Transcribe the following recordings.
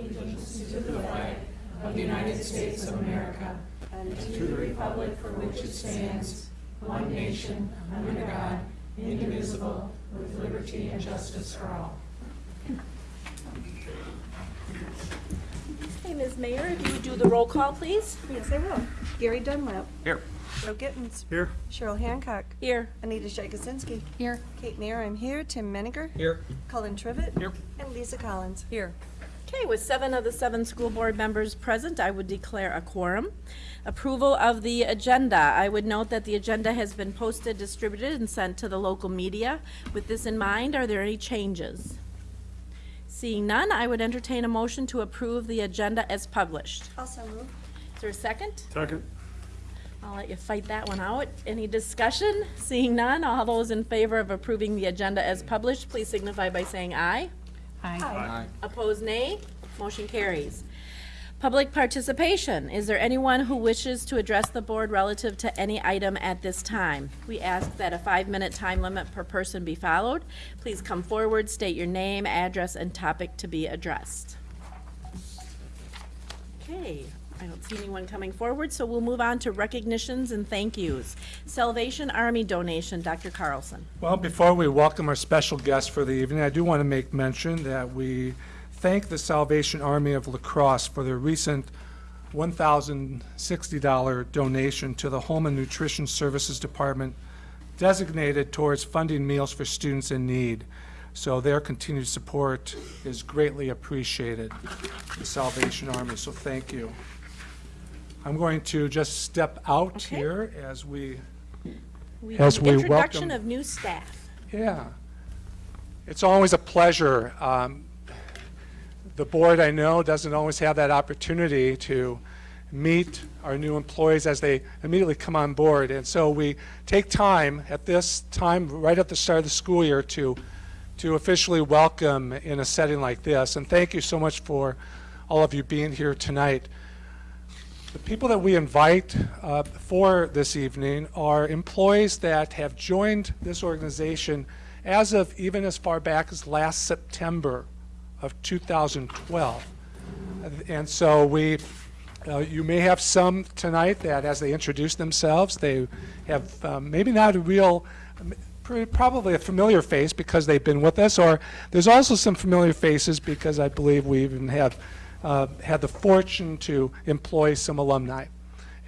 allegiance to the flag of the United States of America and to the republic for which it stands, one nation, under God, indivisible, with liberty and justice for all. Hey, Ms. Mayer, if you would do the roll call, please? Yes, I will. Gary Dunlap. Here. Joe Gittens. Here. Cheryl Hancock. Here. Anita Jagosinski. Here. Kate Mayer, I'm here. Tim Menninger. Here. Cullen Trivett. Here. And Lisa Collins. Here. Okay, with seven of the seven school board members present, I would declare a quorum. Approval of the agenda. I would note that the agenda has been posted, distributed, and sent to the local media. With this in mind, are there any changes? Seeing none, I would entertain a motion to approve the agenda as published. Also move. Is there a second? Second. I'll let you fight that one out. Any discussion? Seeing none, all those in favor of approving the agenda as published, please signify by saying aye. Aye. Aye. Opposed, nay. Motion carries. Public participation. Is there anyone who wishes to address the board relative to any item at this time? We ask that a five-minute time limit per person be followed. Please come forward, state your name, address, and topic to be addressed. Okay, I don't see anyone coming forward, so we'll move on to recognitions and thank yous. Salvation Army donation, Dr. Carlson. Well, before we welcome our special guest for the evening, I do want to make mention that we thank the Salvation Army of La Crosse for their recent $1,060 donation to the Home and Nutrition Services Department designated towards funding meals for students in need. So their continued support is greatly appreciated, the Salvation Army, so thank you. I'm going to just step out Okay. here as we We As we Introduction welcome- of new staff. Yeah. It's always a pleasure. Um, The board, I know, doesn't always have that opportunity to meet our new employees as they immediately come on board. And so we take time at this time, right at the start of the school year, to, to officially welcome in a setting like this. And thank you so much for all of you being here tonight. The people that we invite uh, for this evening are employees that have joined this organization as of even as far back as last September of 2012. And so we, uh, you may have some tonight that as they introduce themselves, they have um, maybe not a real, probably a familiar face because they've been with us, or there's also some familiar faces because I believe we even have uh, had the fortune to employ some alumni.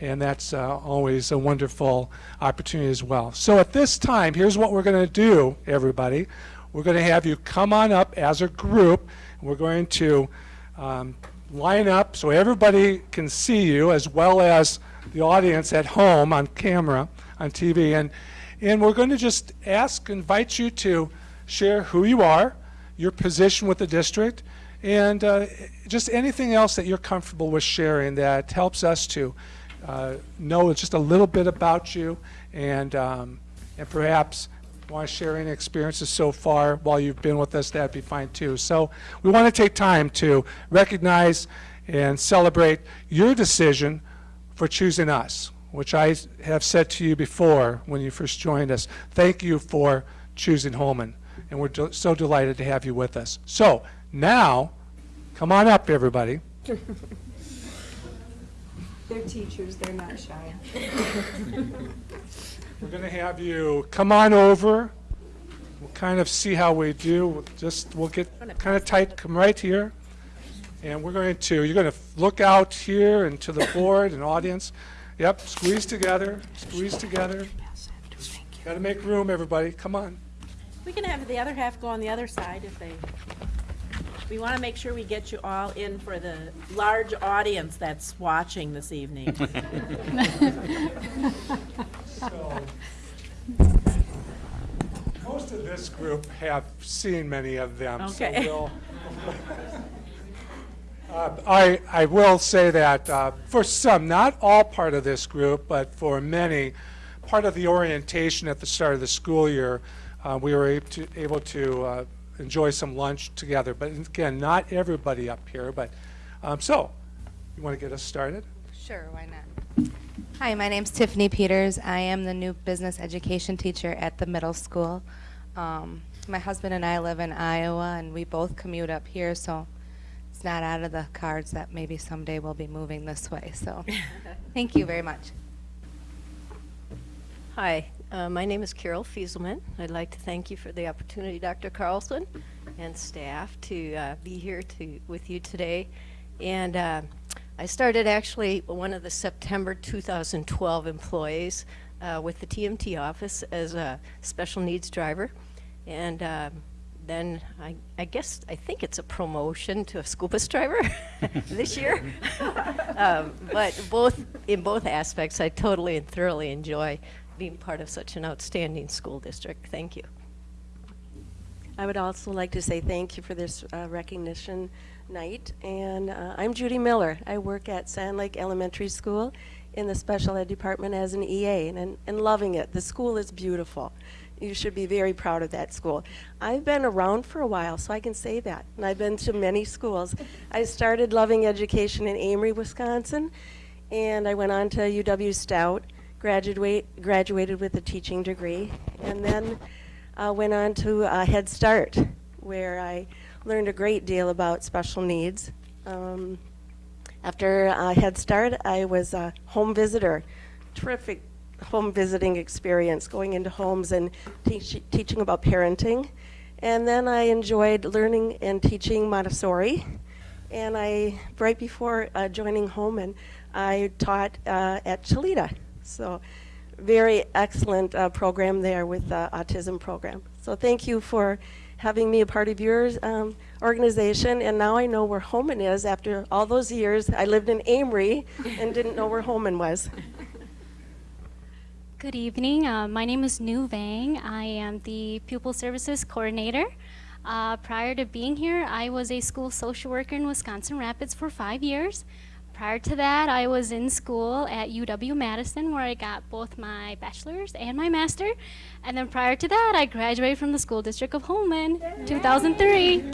And that's uh, always a wonderful opportunity as well. So at this time, here's what we're going to do, everybody. We're going to have you come on up as a group. We're going to um, line up so everybody can see you as well as the audience at home on camera, on TV. And, and we're going to just ask, invite you to share who you are, your position with the district, and uh, just anything else that you're comfortable with sharing that helps us to uh, know just a little bit about you and, um, and perhaps want to share any experiences so far while you've been with us, that'd be fine too. So we want to take time to recognize and celebrate your decision for choosing us, which I have said to you before when you first joined us. Thank you for choosing Holmen, and we're so delighted to have you with us. So now, come on up, everybody. They're teachers, they're not shy. We're going to have you come on over. We'll kind of see how we do. We'll Just, we'll get kind of tight, come right here. And we're going to, you're going to look out here and to the board and audience. Yep, squeeze together, squeeze together. Got to make room, everybody. Come on. We can have the other half go on the other side if they, we want to make sure we get you all in for the large audience that's watching this evening. So, Most of this group have seen many of them, so Okay. we'll. Uh, I, I will say that uh, for some, not all part of this group, but for many, part of the orientation at the start of the school year, uh, we were able to, able to uh, enjoy some lunch together. But again, not everybody up here, but, um, so, you want to get us started? Sure, why not? Hi, my name's Tiffany Peters. I am the new business education teacher at the middle school. Um, my husband and I live in Iowa, and we both commute up here, so it's it's not out of the cards that maybe someday we'll be moving this way. So thank you very much. Hi, uh, my name is Carol Fieselman. I'd like to thank you for the opportunity, Dr. Carlson and staff, to uh, be here to, with you today. And uh, I started actually one of the September 2012 employees uh, with the TMT office as a special needs driver. And uh, then I, I guess, I think it's a promotion to a school bus driver this year. um, but both, in both aspects, I totally and thoroughly enjoy being part of such an outstanding school district. Thank you. I would also like to say thank you for this uh, recognition night. And uh, I'm Judy Miller. I work at Sand Lake Elementary School in the special ed department as an EA and, and loving it. The school is beautiful. You should be very proud of that school. I've been around for a while, so I can say that. And I've been to many schools. I started loving education in Amery, Wisconsin, and I went on to UW Stout, graduate, graduated with a teaching degree, and then uh, went on to uh, Head Start, where I learned a great deal about special needs. Um, after uh, Head Start, I was a home visitor. Terrific home visiting experience, going into homes and teach, teaching about parenting. And then I enjoyed learning and teaching Montessori. And I, right before uh, joining Holmen, I taught uh, at Chileda. So very excellent uh, program there with the autism program. So thank you for having me a part of your um, organization. And now I know where Holmen is after all those years. I lived in Amery and didn't know where Holmen was. Good evening. Uh, my name is Nu Vang. I am the Pupil Services Coordinator. Uh, prior to being here, I was a school social worker in Wisconsin Rapids for five years. Prior to that, I was in school at UW Madison where I got both my bachelor's and my master. And then prior to that, I graduated from the School District of Holmen, 2003.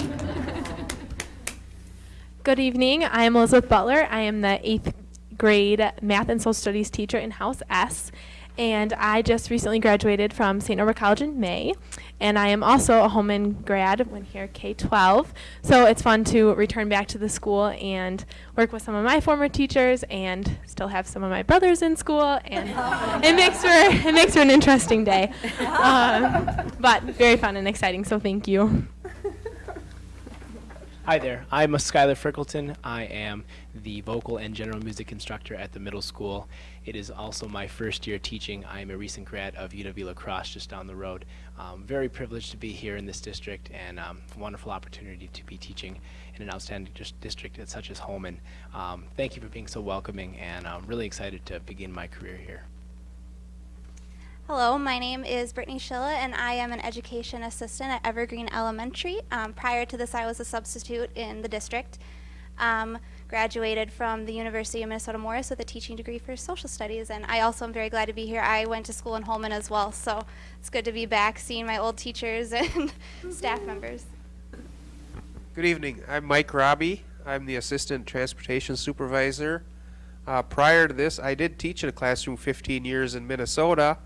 Good evening. I am Elizabeth Butler. I am the eighth grade math and social studies teacher in House S. And I just recently graduated from St. Norbert College in May. And I am also a Holmen grad, went here K 12. So it's fun to return back to the school and work with some of my former teachers and still have some of my brothers in school. And it, makes for, it makes for an interesting day. Um, but very fun and exciting, so thank you. Hi there, I'm Skylar Frickleton. I am the vocal and general music instructor at the middle school. It is also my first year teaching. I am a recent grad of UW La Crosse just down the road. Um, very privileged to be here in this district and um, wonderful opportunity to be teaching in an outstanding dis district such as Holmen. Um, thank you for being so welcoming and I'm really excited to begin my career here. Hello, my name is Brittany Schilla, and I am an education assistant at Evergreen Elementary. Um, prior to this, I was a substitute in the district. Um, graduated from the University of Minnesota Morris with a teaching degree for social studies, and I also am very glad to be here. I went to school in Holmen as well, so it's good to be back seeing my old teachers and staff members. Good evening. I'm Mike Robbie. I'm the assistant transportation supervisor. Uh, prior to this, I did teach in a classroom 15 years in Minnesota,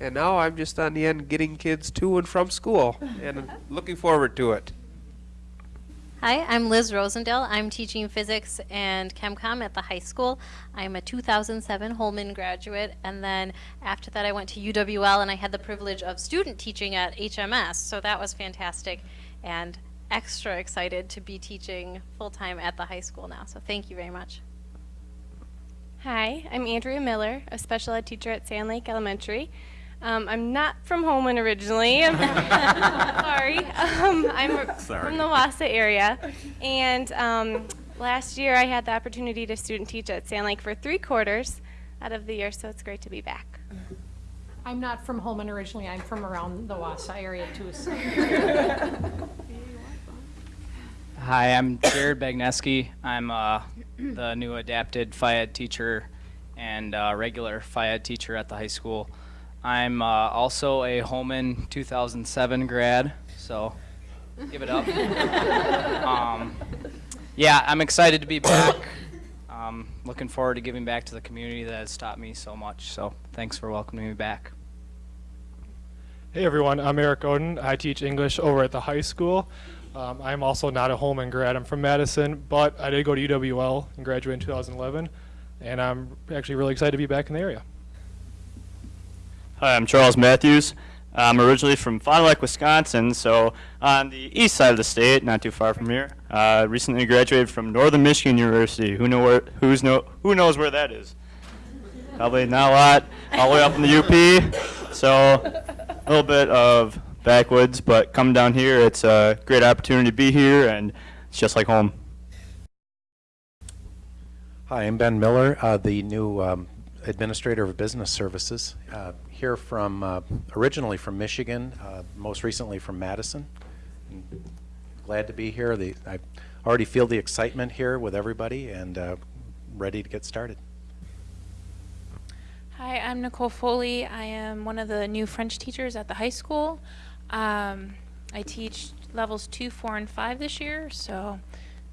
and now I'm just on the end getting kids to and from school, and looking forward to it. Hi, I'm Liz Rosendale. I'm teaching physics and ChemCom at the high school. I'm a 2007 Holmen graduate, and then after that I went to UWL and I had the privilege of student teaching at HMS, so that was fantastic and extra excited to be teaching full-time at the high school now, so thank you very much. Hi, I'm Andrea Miller, a special ed teacher at Sand Lake Elementary. Um, I'm not from Holmen originally. Sorry. Um, I'm from the Wausau area. And um, last year I had the opportunity to student teach at Sand Lake for three quarters out of the year, so it's great to be back. I'm not from Holmen originally. I'm from around the Wausau area too. So. Hi, I'm Jared Bagneski. I'm uh, the new adapted phy ed teacher and uh, regular phy ed teacher at the high school. I'm uh, also a Holmen 2007 grad, so give it up. um, yeah, I'm excited to be back. Um, looking forward to giving back to the community that has taught me so much. So thanks for welcoming me back. Hey everyone, I'm Eric Oden. I teach English over at the high school. Um, I'm also not a Holmen grad. I'm from Madison, but I did go to UWL and graduate in 2011, and I'm actually really excited to be back in the area. Hi, I'm Charles Matthews. I'm originally from Fond du Lac, Wisconsin, so on the east side of the state, not too far from here. Uh, recently graduated from Northern Michigan University. Who know where? Who's know? Who knows where that is? Probably not a lot. All the way up in the UP. So a little bit of backwoods, but coming down here, it's a great opportunity to be here, and it's just like home. Hi, I'm Ben Miller, uh, the new um, Administrator of Business Services. Uh, here from, uh, originally from Michigan, uh, most recently from Madison. Glad to be here. The, I already feel the excitement here with everybody and uh, ready to get started. Hi, I'm Nicole Foley. I am one of the new French teachers at the high school. Um, I teach levels two, four, and five this year, so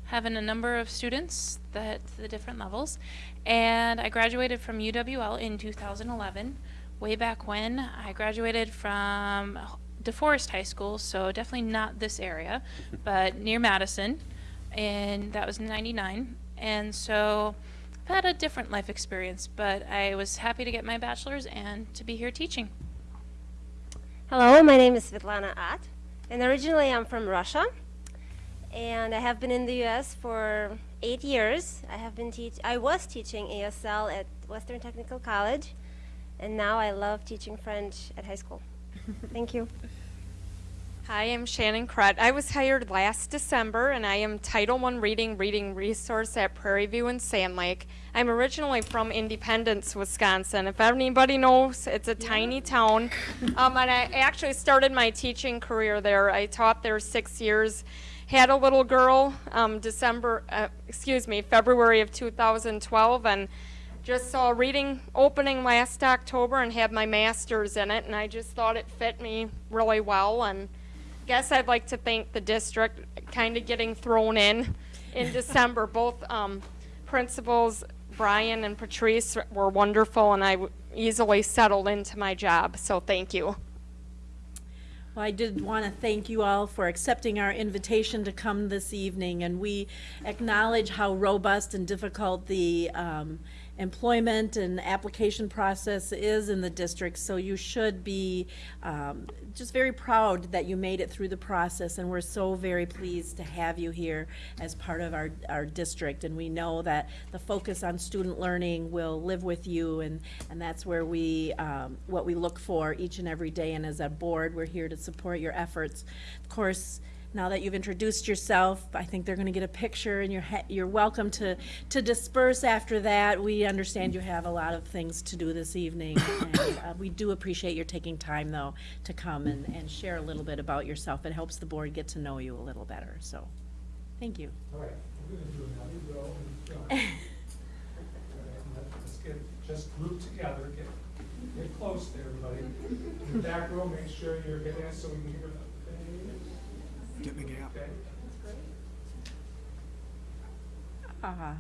having a number of students that the different levels. And I graduated from UWL in 2011. Way back when, I graduated from DeForest High School, so definitely not this area, but near Madison, and that was 99. And so I've had a different life experience, but I was happy to get my bachelor's and to be here teaching. Hello, my name is Svetlana At, and originally I'm from Russia, and I have been in the U.S. for eight years. I have been teach. I was teaching ASL at Western Technical College, and now I love teaching French at high school. Thank you. Hi, I'm Shannon Krett. I was hired last December and I am Title I Reading Reading Resource at Prairie View and Sand Lake. I'm originally from Independence, Wisconsin. If anybody knows, it's a tiny town. Um, and I actually started my teaching career there. I taught there six years. Had a little girl um, December, uh, excuse me, February of 2012 and just saw reading opening last October and had my master's in it and I just thought it fit me really well and I guess I'd like to thank the district kind of getting thrown in in December. Both um, principals, Brian and Patrice, were wonderful, and I w- easily settled into my job. So thank you. Well, I did want to thank you all for accepting our invitation to come this evening, and we acknowledge how robust and difficult the um, employment and application process is in the district, so you should be um, just very proud that you made it through the process, and we're so very pleased to have you here as part of our, our district, and we know that the focus on student learning will live with you, and, and that's where we, um, what we look for each and every day, and as a board, we're here to support your efforts. Of course, now that you've introduced yourself, I think they're going to get a picture, and you're you're welcome to to disperse after that. We understand you have a lot of things to do this evening, and uh, we do appreciate your taking time though to come and and share a little bit about yourself. It helps the board get to know you a little better. So, thank you. All right, we're going to do another row in front. Let's get just grouped together, get, get close to everybody. In the back row, make sure you're getting us so we can hear them. Get in the gap. Okay. Ah.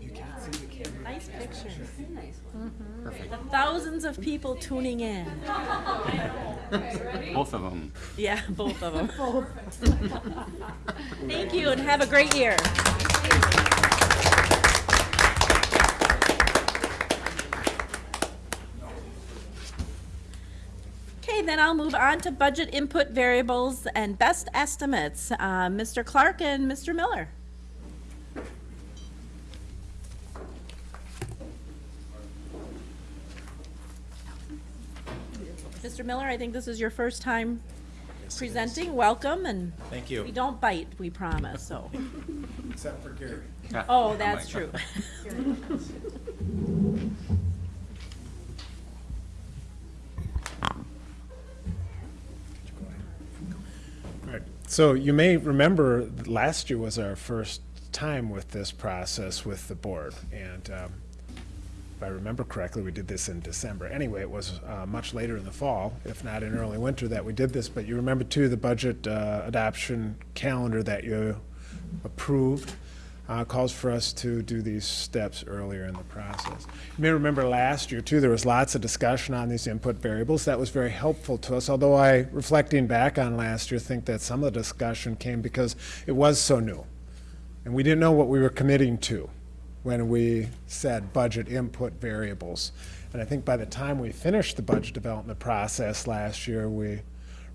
You can't see the camera. Nice picture. Perfect. The thousands of people tuning in. Both of them. Yeah, both of them. Thank you, and have a great year. Okay, then I'll move on to budget input variables and best estimates. Uh, Mr. Clark and Mr. Miller. Mr. Miller, I think this is your first time presenting. Welcome, and Thank you. we don't bite, we promise, so. Except for Gary. Oh, that's true. So you may remember last year was our first time with this process with the board. And um, if I remember correctly, we did this in December. Anyway, it was uh, much later in the fall, if not in early winter, that we did this. But you remember too the budget uh, adoption calendar that you approved. Uh, calls for us to do these steps earlier in the process. You may remember last year, too, there was lots of discussion on these input variables. That was very helpful to us, although I, reflecting back on last year, think that some of the discussion came because it was so new. And we didn't know what we were committing to when we said budget input variables. And I think by the time we finished the budget development process last year, we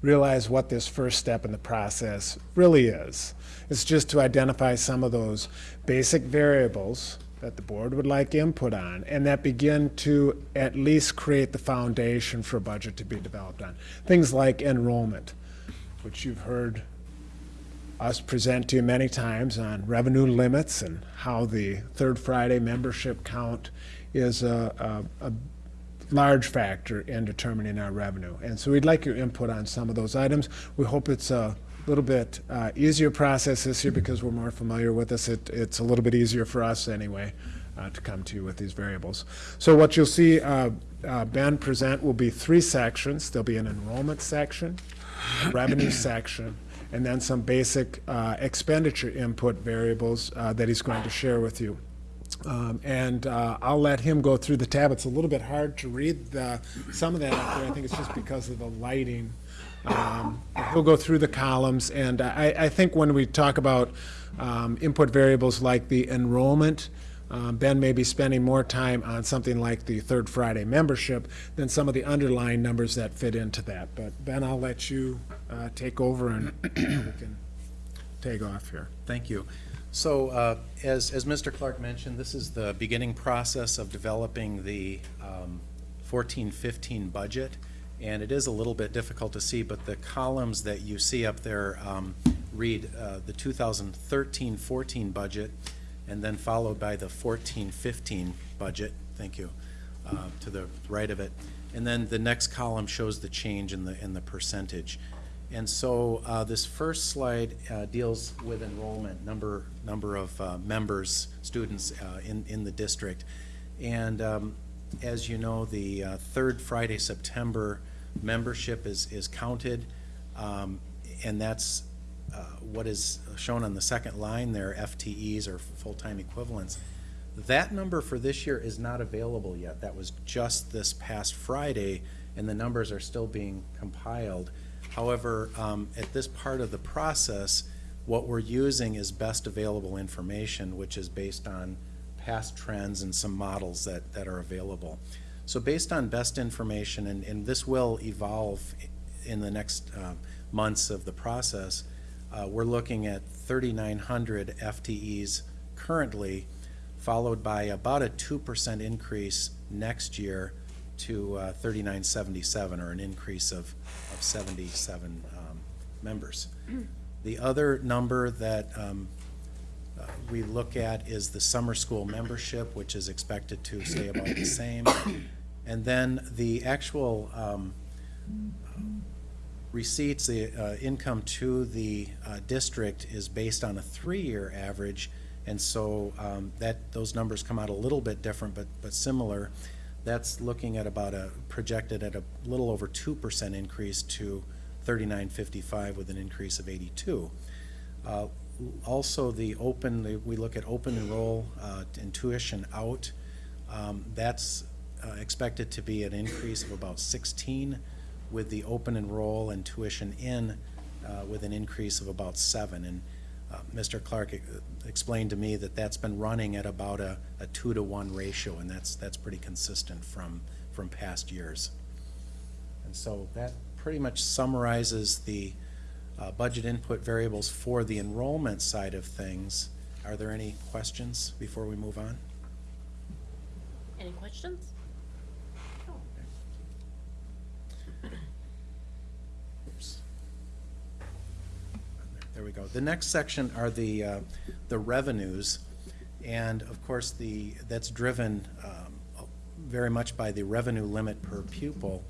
realized what this first step in the process really is. It's just to identify some of those basic variables that the board would like input on and that begin to at least create the foundation for a budget to be developed on. Things like enrollment, which you've heard us present to you many times on revenue limits and how the third Friday membership count is a, a, a large factor in determining our revenue. And so we'd like your input on some of those items. We hope it's a little bit uh, easier process this year because we're more familiar with this. It, it's a little bit easier for us anyway uh, to come to you with these variables. So what you'll see uh, uh, Ben present will be three sections. There'll be an enrollment section, revenue section, and then some basic uh, expenditure input variables uh, that he's going to share with you. Um, and uh, I'll let him go through the tab. It's a little bit hard to read the, some of that up there. I think it's just because of the lighting. Um, he'll go through the columns, and I, I think when we talk about um, input variables like the enrollment, um, Ben may be spending more time on something like the Third Friday membership than some of the underlying numbers that fit into that. But Ben, I'll let you uh, take over and we can take off here. Thank you. So uh, as, as Mr. Clark mentioned, this is the beginning process of developing the um, 14-15 budget. And it is a little bit difficult to see, but the columns that you see up there um, read uh, the 2013-14 budget and then followed by the 14-15 budget. Thank you. Uh, to the right of it. And then the next column shows the change in the, in the percentage. And so uh, this first slide uh, deals with enrollment, number, number of uh, members, students uh, in, in the district. And um, as you know, the uh, third Friday, September membership is, is counted. Um, and that's uh, what is shown on the second line there, FTEs or full-time equivalents. That number for this year is not available yet. That was just this past Friday, and the numbers are still being compiled. However, um, at this part of the process, what we're using is best available information, which is based on past trends and some models that, that are available. So based on best information, and, and this will evolve in the next uh, months of the process, uh, we're looking at 3,900 FTEs currently, followed by about a 2% increase next year to uh, 3977, or an increase of, of 77 um, members. The other number that um, uh, we look at is the summer school membership, which is expected to stay about the same. And then the actual um, receipts, the uh, income to the uh, district is based on a three-year average, and so um, that those numbers come out a little bit different, but but similar. That's looking at about a projected at a little over two percent increase to 39.55 with an increase of 82. Uh, also, the open the, we look at open enroll uh, and tuition out. Um, that's uh, expected to be an increase of about 16 with the open enroll and tuition in uh, with an increase of about seven. And uh, Mr. Clark e- explained to me that that's been running at about a, a two to one ratio, and that's that's pretty consistent from from past years. And so that pretty much summarizes the uh, budget input variables for the enrollment side of things. Are there any questions before we move on? Any questions? There we go. The next section are the, uh, the revenues. And of course, the, that's driven um, very much by the revenue limit per pupil.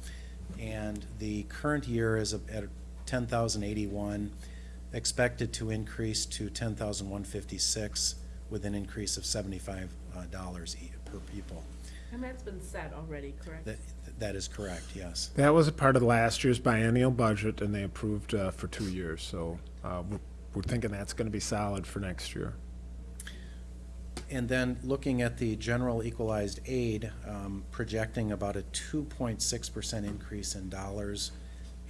And the current year is at 10,081, expected to increase to 10,156 with an increase of 75 uh, dollars per pupil. And that's been set already, correct? That, that is correct, yes. That was a part of last year's biennial budget, and they approved uh, for two years, so uh, we're- we're thinking that's going to be solid for next year. And then looking at the general equalized aid, um, projecting about a 2.6% increase in dollars,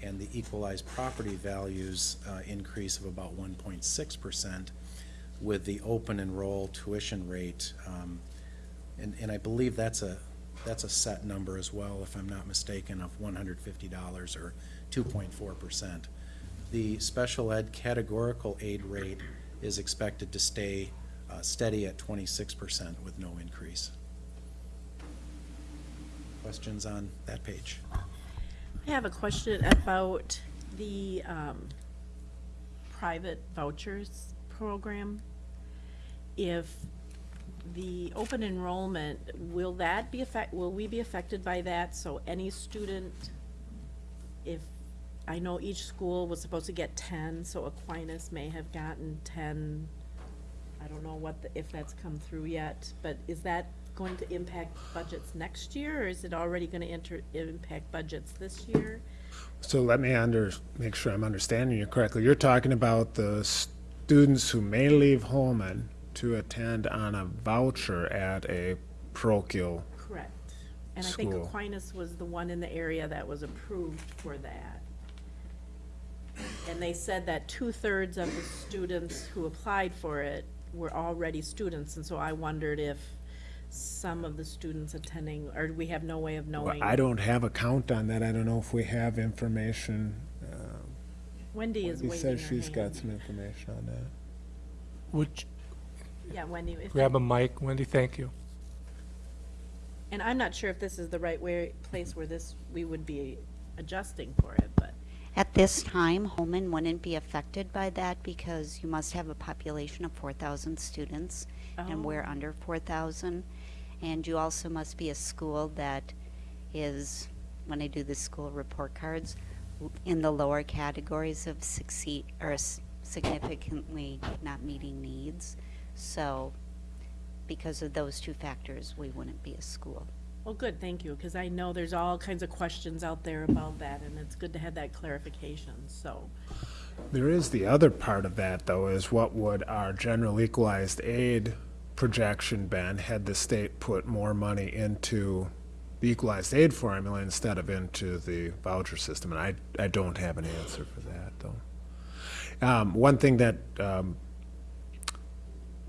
and the equalized property values uh, increase of about 1.6%, with the open enroll tuition rate. um, And, and I believe that's a, that's a set number as well, if I'm not mistaken, of $150 or 2.4%. The special ed categorical aid rate is expected to stay uh, steady at 26% with no increase. Questions on that page? I have a question about the um, private vouchers program. If the open enrollment, will that be affect, will we be affected by that? So any student, if, I know each school was supposed to get ten, so Aquinas may have gotten ten. I don't know what, the- if that's come through yet, but is that going to impact budgets next year, or is it already gonna enter, impact budgets this year? So let me under, make sure I'm understanding you correctly. You're talking about the students who may leave Holmen to attend on a voucher at a parochial. Correct. And I think School. Aquinas was the one in the area that was approved for that. And they said that two-thirds of the students who applied for it were already students, and so I wondered if some of the students attending, or we have no way of Well, knowing. I don't have a count on that. I don't know if we have information. uh, Wendy is Wendy waving says her she's got hand. some information on that. Would Yeah, Wendy, if grab that- a mic, Wendy, thank you. and I'm not sure if this is the right way, place where this, we would be adjusting for it, but. At this time, Holmen wouldn't be affected by that because you must have a population of 4,000 students, and oh. we're Oh. under 4,000. And you also must be a school that is, when I do the school report cards, w- in the lower categories of succeed, or s- significantly not meeting needs. So, because of those two factors, we wouldn't be a school. Well, good, thank you, because I know there's all kinds of questions out there about that, and it's good to have that clarification, so. There is the other part of that, though, is what would our general equalized aid projection been had the state put more money into the equalized aid formula instead of into the voucher system? And I, I don't have an answer for that, though. Um, one thing that um,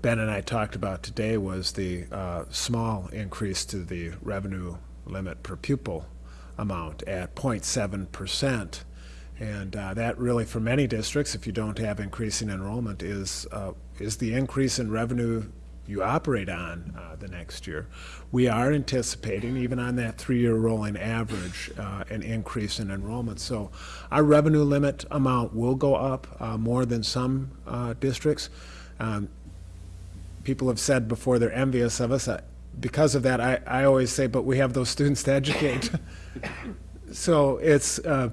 Ben and I talked about today was the uh, small increase to the revenue limit per pupil amount at 0.7 percent. And uh, that really, for many districts, if you don't have increasing enrollment, is, uh, is the increase in revenue you operate on uh, the next year. We are anticipating, even on that three-year rolling average, uh, an increase in enrollment. So our revenue limit amount will go up uh, more than some uh, districts. Um, people have said before they're envious of us. Uh, Because of that, I, I always say, but we have those students to educate. So it's, uh,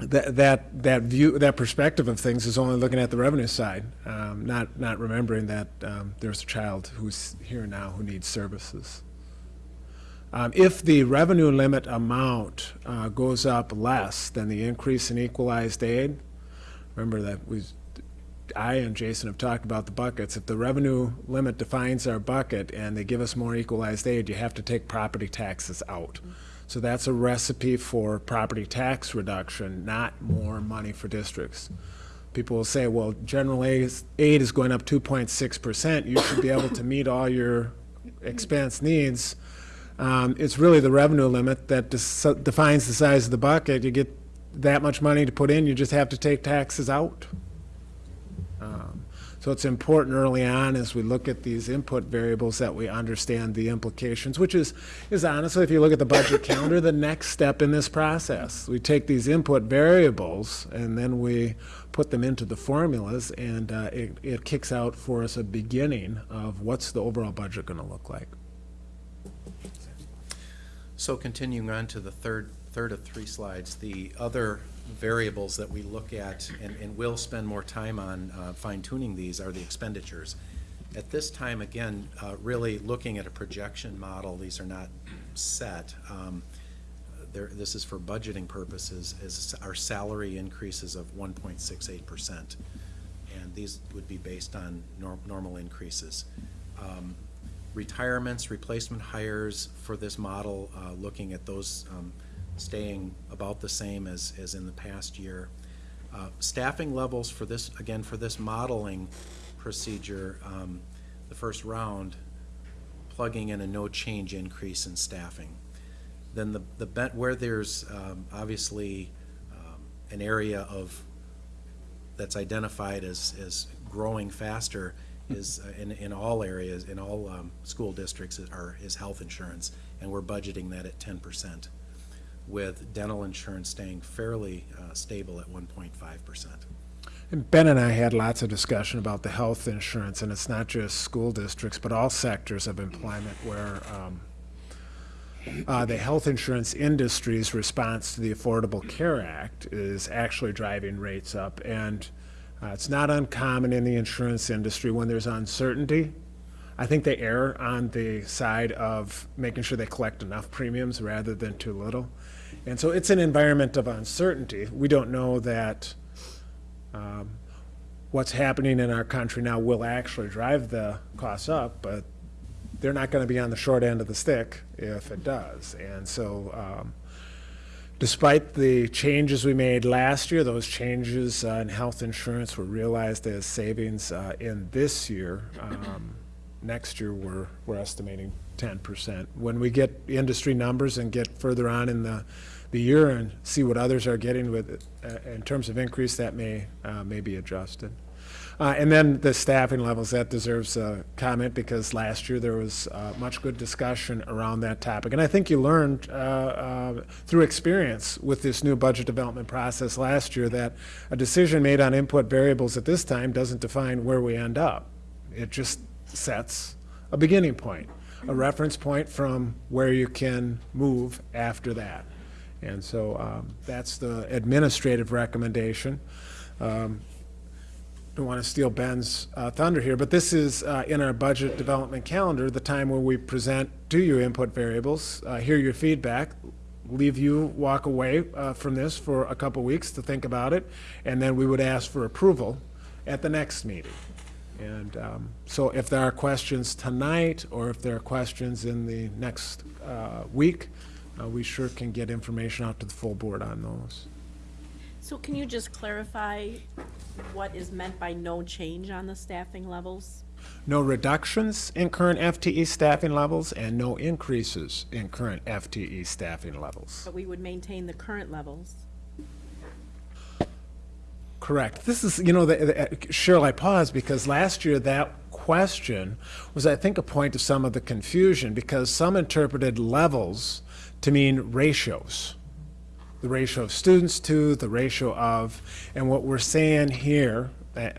that, that, that view, that perspective of things is only looking at the revenue side, um, not, not remembering that um, there's a child who's here now who needs services. Um, If the revenue limit amount uh, goes up less than the increase in equalized aid, remember that we, I and Jason have talked about the buckets. If the revenue limit defines our bucket and they give us more equalized aid, you have to take property taxes out. So that's a recipe for property tax reduction, not more money for districts. People will say, well, general aid is- going up 2.6%. You should be able to meet all your expense needs. Um, It's really the revenue limit that defines the size of the bucket. You get that much money to put in, you just have to take taxes out. So it's important early on as we look at these input variables that we understand the implications, which is, is honestly, if you look at the budget calendar, the next step in this process. We take these input variables and then we put them into the formulas and uh, it, it kicks out for us a beginning of what's the overall budget going to look like. So continuing on to the third, third of three slides, the other variables that we look at and, and will spend more time on uh, fine tuning these are the expenditures. At this time, again, uh, really looking at a projection model, these are not set. Um, There, this is for budgeting purposes, is our salary increases of one point six eight percent. And these would be based on nor- normal increases. Um, retirements, replacement hires for this model, uh, looking at those um, staying about the same as, as in the past year. Uh, Staffing levels for this, again, for this modeling procedure, um, the first round, plugging in a no change increase in staffing. Then the, the, bet- where there's um, obviously um, an area of, that's identified as, as growing faster is uh, in, in all areas, in all um, school districts are, is health insurance, and we're budgeting that at ten percent, with dental insurance staying fairly uh, stable at one point five percent. And Ben and I had lots of discussion about the health insurance, and it's not just school districts, but all sectors of employment where um, uh, the health insurance industry's response to the Affordable Care Act is actually driving rates up. And uh, it's not uncommon in the insurance industry when there's uncertainty. I think they err on the side of making sure they collect enough premiums rather than too little. And so it's an environment of uncertainty. We don't know that um, what's happening in our country now will actually drive the costs up, but they're not going to be on the short end of the stick if it does. And so, um, despite the changes we made last year, those changes uh, in health insurance were realized as savings uh, in this year. Um, next year, we're, we're estimating 10%. When we get industry numbers and get further on in the, the year and see what others are getting with it, uh, in terms of increase, that may, uh, may be adjusted. Uh, and then the staffing levels, that deserves a comment because last year there was uh, much good discussion around that topic. And I think you learned uh, uh, through experience with this new budget development process last year that a decision made on input variables at this time doesn't define where we end up. It just sets a beginning point, a reference point from where you can move after that. And so um, that's the administrative recommendation. Um, don't want to steal Ben's uh, thunder here, but this is uh, in our budget development calendar, the time where we present to you input variables, uh, hear your feedback, leave you walk away uh, from this for a couple weeks to think about it, and then we would ask for approval at the next meeting. And um, so if there are questions tonight, or if there are questions in the next uh, week, uh, we sure can get information out to the full board on those. So can you just clarify what is meant by no change on the staffing levels? No reductions in current FTE staffing levels and no increases in current FTE staffing levels. But we would maintain the current levels. Correct. This is, you know, the, the, Cheryl, I paused because last year that question was, I think, a point of some of the confusion because some interpreted levels to mean ratios. The ratio of students to, the ratio of, and what we're saying here, uh,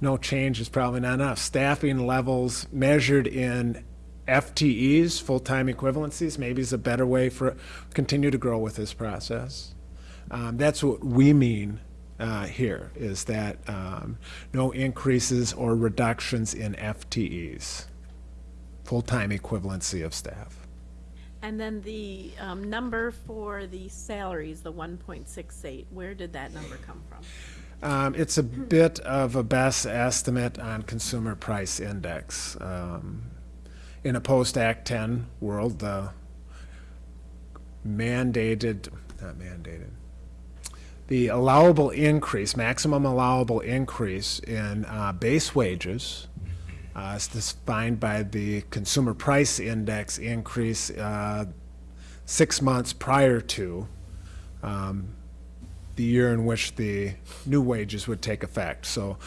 no change is probably not enough. Staffing levels measured in FTEs, full-time equivalencies, maybe is a better way for continue to grow with this process. Um, that's what we mean uh, here, is that um, no increases or reductions in FTEs, full-time equivalency of staff. And then the um, number for the salaries, the one point six eight, where did that number come from? Um, it's a bit of a best estimate on consumer price index. Um, in a post-Act 10 world, the mandated, not mandated, the allowable increase, maximum allowable increase in uh, base wages uh, is defined by the consumer price index increase uh, six months prior to um, the year in which the new wages would take effect. So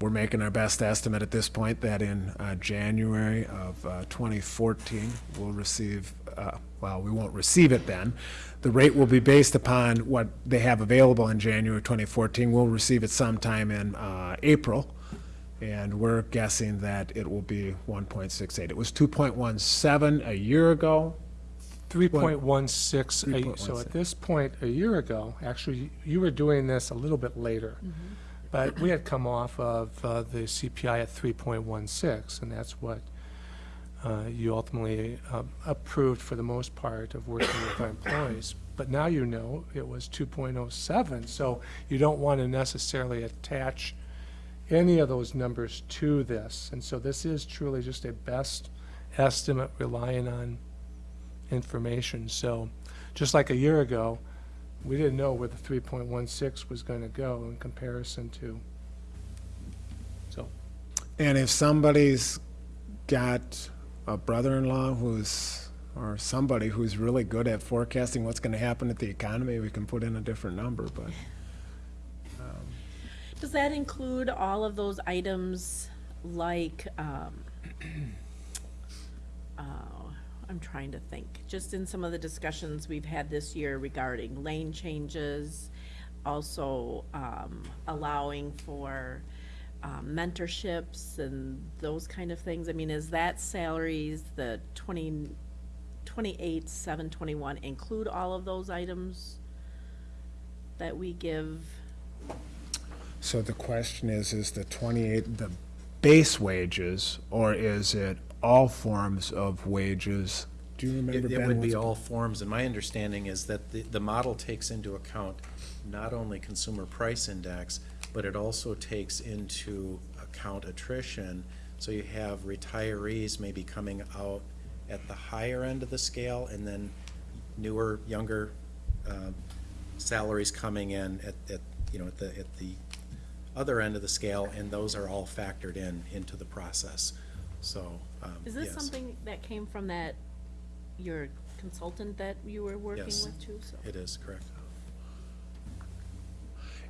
we're making our best estimate at this point that in uh, January of uh, 2014, we'll receive, uh, well, we won't receive it then. The rate will be based upon what they have available in January 2014. We'll receive it sometime in uh, April, and we're guessing that it will be 1.68. It was 2.17 a year ago. 3.16, a- so at this point, a year ago, actually, you were doing this a little bit later. But we had come off of uh, the CPI at 3.16, and that's what uh, you ultimately uh, approved for the most part of working with our employees. But now you know it was 2.07, so you don't want to necessarily attach any of those numbers to this. And so this is truly just a best estimate relying on information. So just like a year ago, we didn't know where the 3.16 was going to go in comparison to, so. And if somebody's got a brother-in-law who's, or somebody who's really good at forecasting what's going to happen at the economy, we can put in a different number, but. um, Does that include all of those items like, um, uh, I'm trying to think, just in some of the discussions we've had this year regarding lane changes, also, um, allowing for, um, mentorships and those kind of things? I mean, is that salaries, the twenty, twenty-eight, seven twenty-one include all of those items that we give? So the question is, is the 28 the base wages, or is it all forms of wages? Do you remember, It Ben? it would be what's- all forms, and my understanding is that the, the model takes into account not only consumer price index, but it also takes into account attrition. So you have retirees maybe coming out at the higher end of the scale, and then newer, younger um, salaries coming in at, at, you know, at the, at the other end of the scale, and those are all factored in, into the process. So, um, Is this yes. something that came from that, your consultant that you were working Yes, with too, so? It is, correct.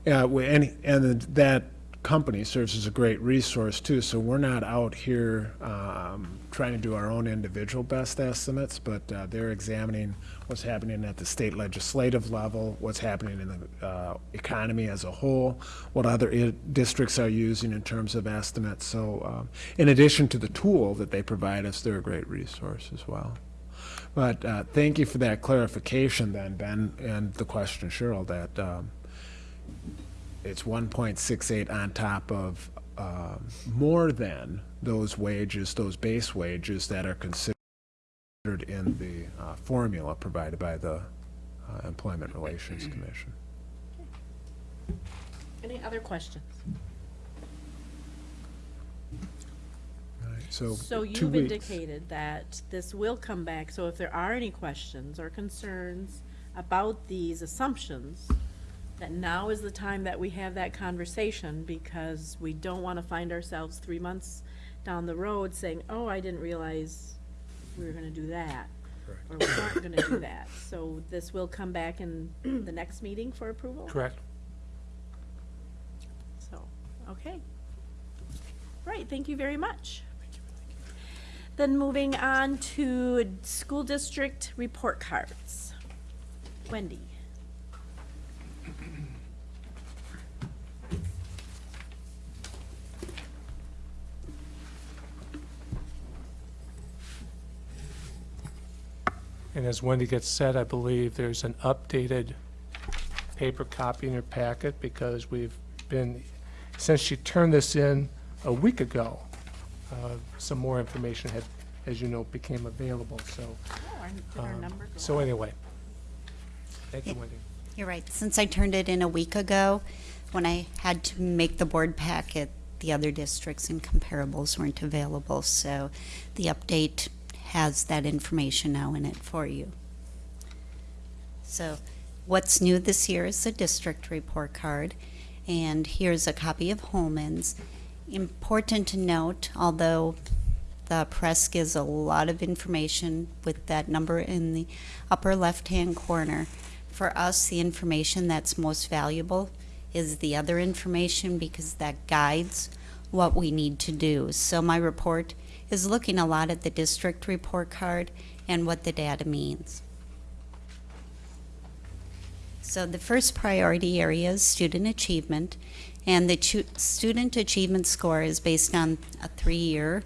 Yeah, and, and that company serves as a great resource too, so we're not out here um, trying to do our own individual best estimates, but uh, they're examining what's happening at the state legislative level, what's happening in the uh, economy as a whole, what other districts are using in terms of estimates. So um, in addition to the tool that they provide us, they're a great resource as well. But uh, thank you for that clarification then, Ben, and the question, Cheryl, that um, it's one point six eight on top of, um, more than those wages, those base wages that are considered in the uh, formula provided by the uh, Employment Relations Commission. Any other questions? So, So you've weeks. indicated that this will come back, so if there are any questions or concerns about these assumptions, that now is the time that we have that conversation, because we don't want to find ourselves three months down the road saying, oh, I didn't realize we were gonna do that. Or we aren't gonna do that. So this will come back in the next meeting for approval? Correct. So, okay. Right, thank you very much. Then moving on to school district report cards. Wendy. And as Wendy gets said, I believe there's an updated paper copy in your packet because we've been, since she turned this in a week ago, uh, some more information had, as you know, became available, so. Oh, our- did our um, So anyway. Thank you, Wendy. You're right. Since I turned it in a week ago, when I had to make the board packet, the other districts and comparables weren't available. So the update has that information now in it for you. So what's new this year is the district report card. And here's a copy of Holmen's. Important to note, although the press gives a lot of information with that number in the upper left-hand corner. For us, the information that's most valuable is the other information because that guides what we need to do. So my report is looking a lot at the district report card and what the data means. So the first priority area is student achievement, and the student achievement score is based on a three-year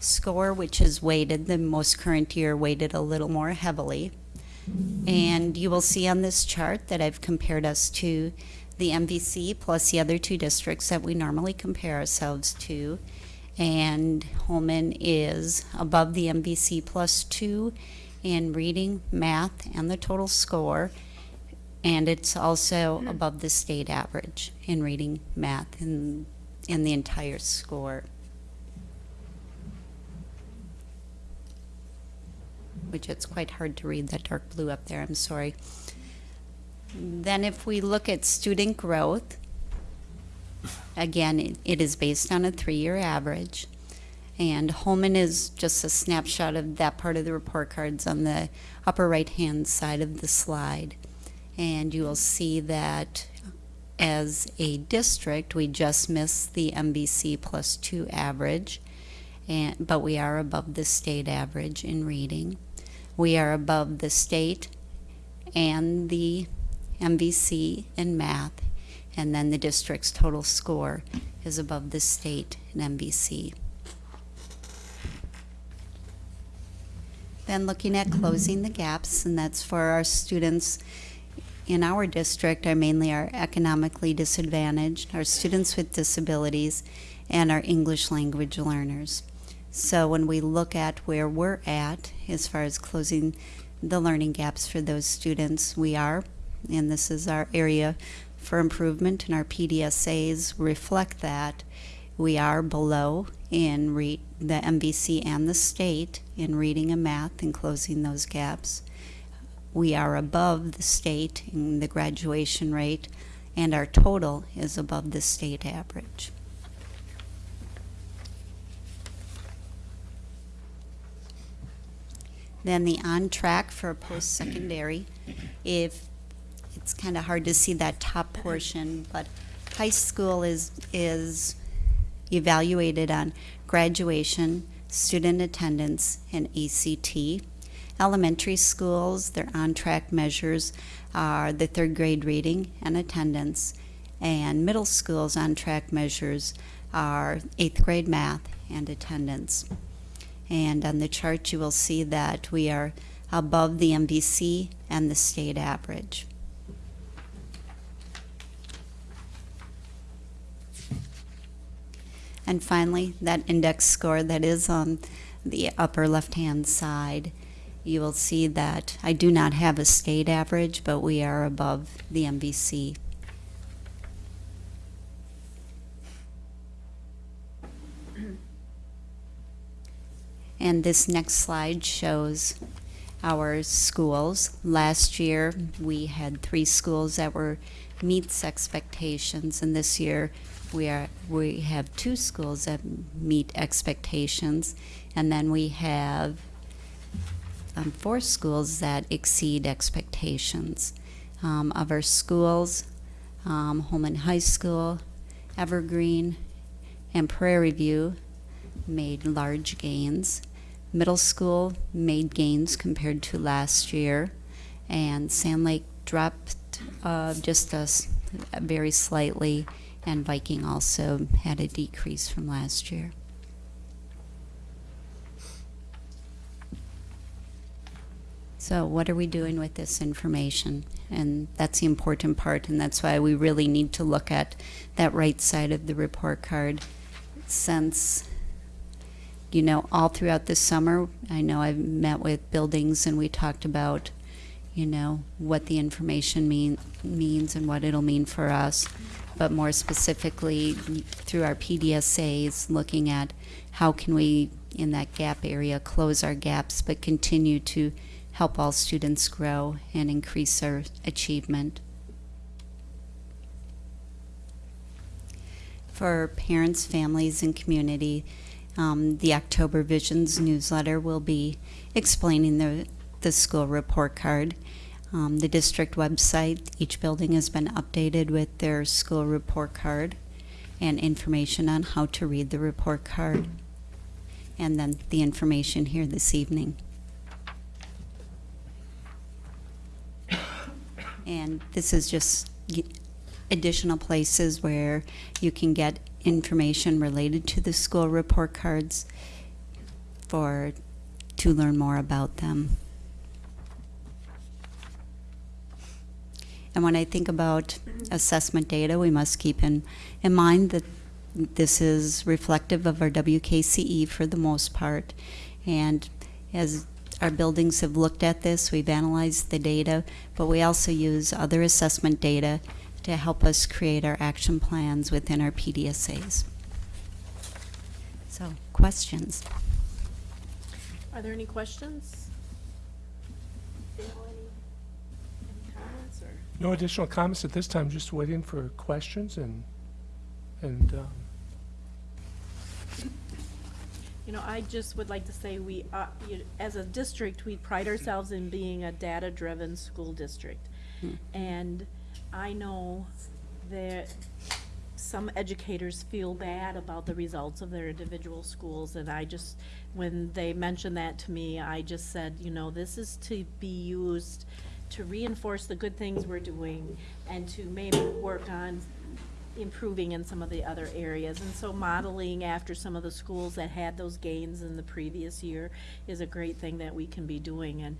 score, which is weighted, the most current year weighted a little more heavily. And you will see on this chart that I've compared us to the MVC plus the other two districts that we normally compare ourselves to. And Holmen is above the MVC plus two in reading, math, and the total score. And it's also above the state average in reading, math, and in the entire score. Which it's quite hard to read that dark blue up there, I'm sorry. Then if we look at student growth, again, it, it is based on a three-year average. And Holmen is just a snapshot of that part of the report cards on the upper right-hand side of the slide. And you will see that as a district, we just missed the MVC plus two average, and, but we are above the state average in reading. We are above the state and the MVC in math, and then the district's total score is above the state and MVC. Then looking at closing the gaps, and that's for our students in our district are mainly our economically disadvantaged, our students with disabilities, and our English language learners. So when we look at where we're at as far as closing the learning gaps for those students, we are, and this is our area for improvement, and our PDSAs reflect that. We are below in the MVC and the state in reading and math and closing those gaps. We are above the state in the graduation rate, and our total is above the state average. Then the on track for post-secondary, if, it's kind of hard to see that top mm-hmm. portion, but high school is, is evaluated on graduation, student attendance, and ACT. Elementary schools, their on-track measures are the third grade reading and attendance, and middle schools on-track measures are eighth grade math and attendance. And on the chart, you will see that we are above the MVC and the state average. And finally, that index score that is on the upper left-hand side, you will see that I do not have a state average, but we are above the MVC. And this next slide shows our schools. Last year, we had three schools that were meets expectations, and this year we are we have two schools that meet expectations, and then we have um, four schools that exceed expectations. Um, of our schools, um, Holmen High School, Evergreen, and Prairie View made large gains. Middle school made gains compared to last year, and Sand Lake dropped uh, just a very slightly, and Viking also had a decrease from last year. So what are we doing with this information? And that's the important part, and that's why we really need to look at that right side of the report card. Since, you know, all throughout the summer, I know I've met with buildings and we talked about, you know, what the information mean, means and what it'll mean for us. But more specifically, through our PDSAs, looking at how can we, in that gap area, close our gaps, but continue to help all students grow and increase their achievement. For parents, families, and community, um, the October Visions newsletter will be explaining the, the school report card. Um, the district website, each building has been updated with their school report card and information on how to read the report card. And then the information here this evening. And this is just additional places where you can get information related to the school report cards for, to learn more about them. And when I think about assessment data, we must keep in, in mind that this is reflective of our WKCE for the most part. And as our buildings have looked at this, we've analyzed the data, but we also use other assessment data to help us create our action plans within our PDSAs. So, questions? Are there any questions? Dale, any, any comments or? No additional comments at this time, just waiting for questions and, and, um, You know, I just would like to say we, uh, you- as a district, we pride ourselves in being a data-driven school district. And I know that some educators feel bad about the results of their individual schools, and I just, when they mentioned that to me, I just said, you know, this is to be used to reinforce the good things we're doing and to maybe work on improving in some of the other areas. And so modeling after some of the schools that had those gains in the previous year is a great thing that we can be doing. And,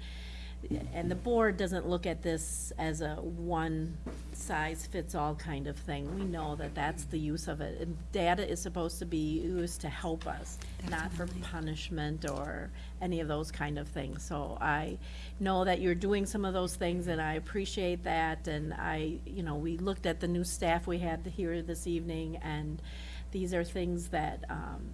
and the board doesn't look at this as a one-size-fits-all kind of thing. We know that that's the use of it. And data is supposed to be used to help us, not for punishment or any of those kind of things. So I know that you're doing some of those things, and I appreciate that. And I, you know, we looked at the new staff we had here this evening, and these are things that, um,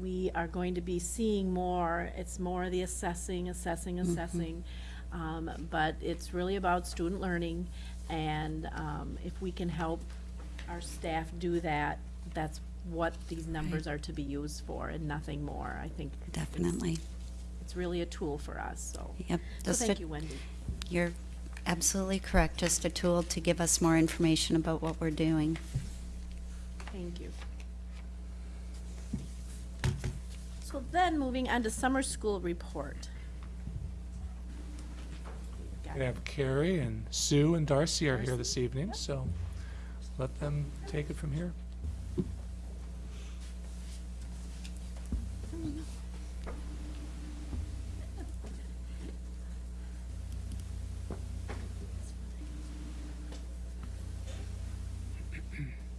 we are going to be seeing more. It's more the assessing, assessing, Mhm. assessing. Um, but it's really about student learning, and, um, if we can help our staff do that, that's what these numbers are to be used for, and nothing more, I think. Definitely. It's really a tool for us, so. Yep. So just thank a- you, Wendy. You're absolutely correct, just a tool to give us more information about what we're doing. Thank you. So then, moving on to summer school report. We have Carrie and Sue and Darcy are here this evening, so let them take it from here.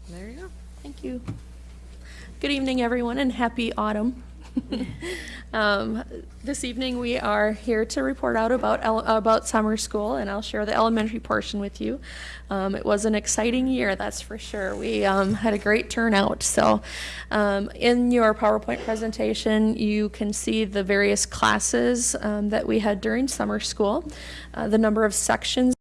There you go. Thank you. Good evening, everyone, and happy autumn. um, this evening, we are here to report out about about summer school, and I'll share the elementary portion with you. Um, it was an exciting year, that's for sure. We um, had a great turnout. So, um, in your PowerPoint presentation, you can see the various classes um, that we had during summer school, uh, the number of sections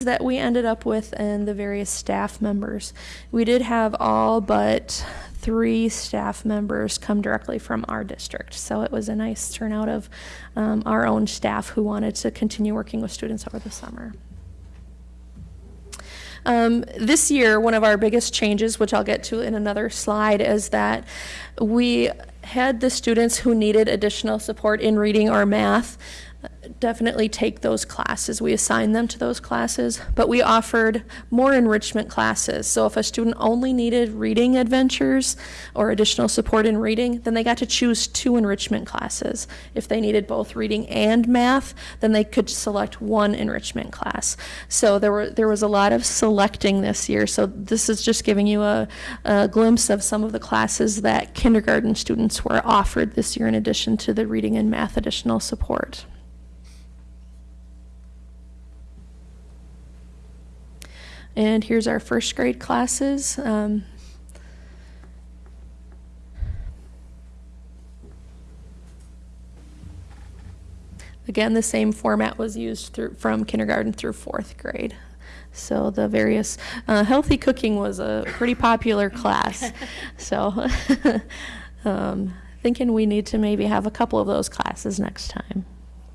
that we ended up with and the various staff members. We did have all but three staff members come directly from our district. So it was a nice turnout of um, our own staff who wanted to continue working with students over the summer. Um, this year, one of our biggest changes, which I'll get to in another slide, is that we had the students who needed additional support in reading or math definitely take those classes. We assigned them to those classes, but we offered more enrichment classes. So if a student only needed reading adventures or additional support in reading, then they got to choose two enrichment classes. If they needed both reading and math, then they could select one enrichment class. So there were there was a lot of selecting this year. So this is just giving you a, a glimpse of some of the classes that kindergarten students were offered this year in addition to the reading and math additional support. And here's our first grade classes. Um, again, the same format was used through, from kindergarten through fourth grade. So the various, uh, healthy cooking was a pretty popular class. so um, thinking we need to maybe have a couple of those classes next time.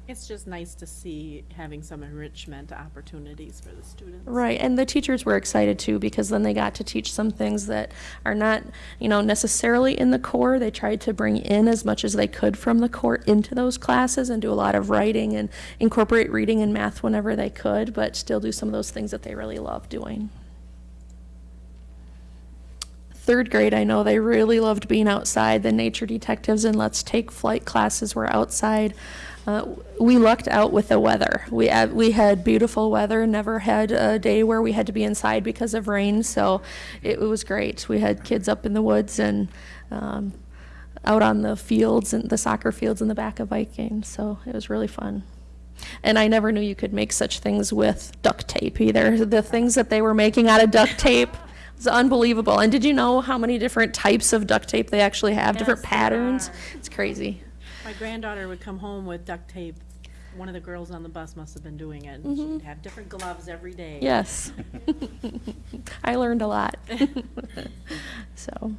It's just nice to see having some enrichment opportunities for the students. Right, and the teachers were excited too because then they got to teach some things that are not, you know, necessarily in the core. They tried to bring in as much as they could from the core into those classes and do a lot of writing and incorporate reading and math whenever they could, but still do some of those things that they really love doing. Third grade, I know they really loved being outside. The nature detectives and let's take flight classes were outside. Uh, we lucked out with the weather. We had, we had beautiful weather, never had a day where we had to be inside because of rain, so it, it was great. We had kids up in the woods and um, out on the fields and the soccer fields in the back of Viking, so it was really fun. And I never knew you could make such things with duct tape either. The things that they were making out of duct tape was unbelievable. And did you know how many different types of duct tape they actually have, different Yes, there patterns? It's crazy. My granddaughter would come home with duct tape. One of the girls on the bus must have been doing it. Mhm. She'd have different gloves every day. Yes. I learned a lot. so.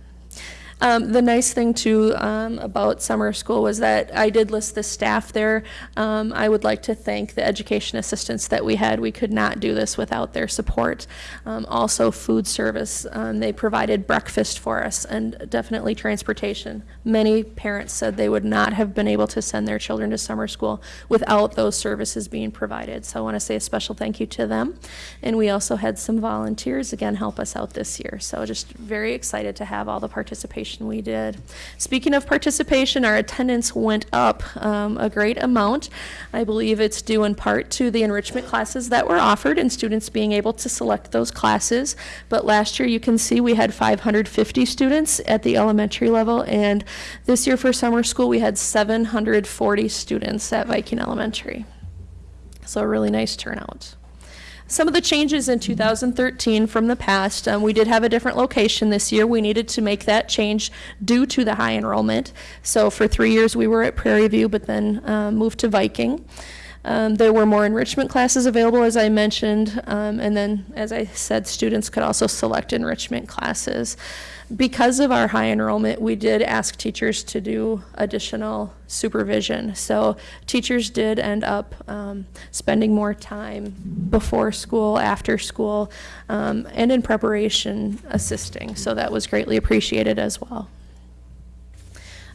Um, the nice thing too um, about summer school was that I did list the staff there. Um, I would like to thank the education assistants that we had. We could not do this without their support. Um, also, food service. Um, they provided breakfast for us and definitely transportation. Many parents said they would not have been able to send their children to summer school without those services being provided. So I want to say a special thank you to them. And we also had some volunteers again help us out this year. So just very excited to have all the participation we did. Speaking of participation, our attendance went up um, a great amount. I believe it's due in part to the enrichment classes that were offered and students being able to select those classes. But last year, you can see we had 550 students at the elementary level, and this year for summer school, we had 740 students at Viking Elementary. So a really nice turnout. Some of the changes in 2013 from the past, um, we did have a different location this year. We needed to make that change due to the high enrollment. So for three years, we were at Prairie View, but then um, moved to Viking. Um, there were more enrichment classes available, as I mentioned, um, and then, as I said, students could also select enrichment classes. Because of our high enrollment, we did ask teachers to do additional supervision. So teachers did end up um, spending more time before school, after school, um, and in preparation assisting. So that was greatly appreciated as well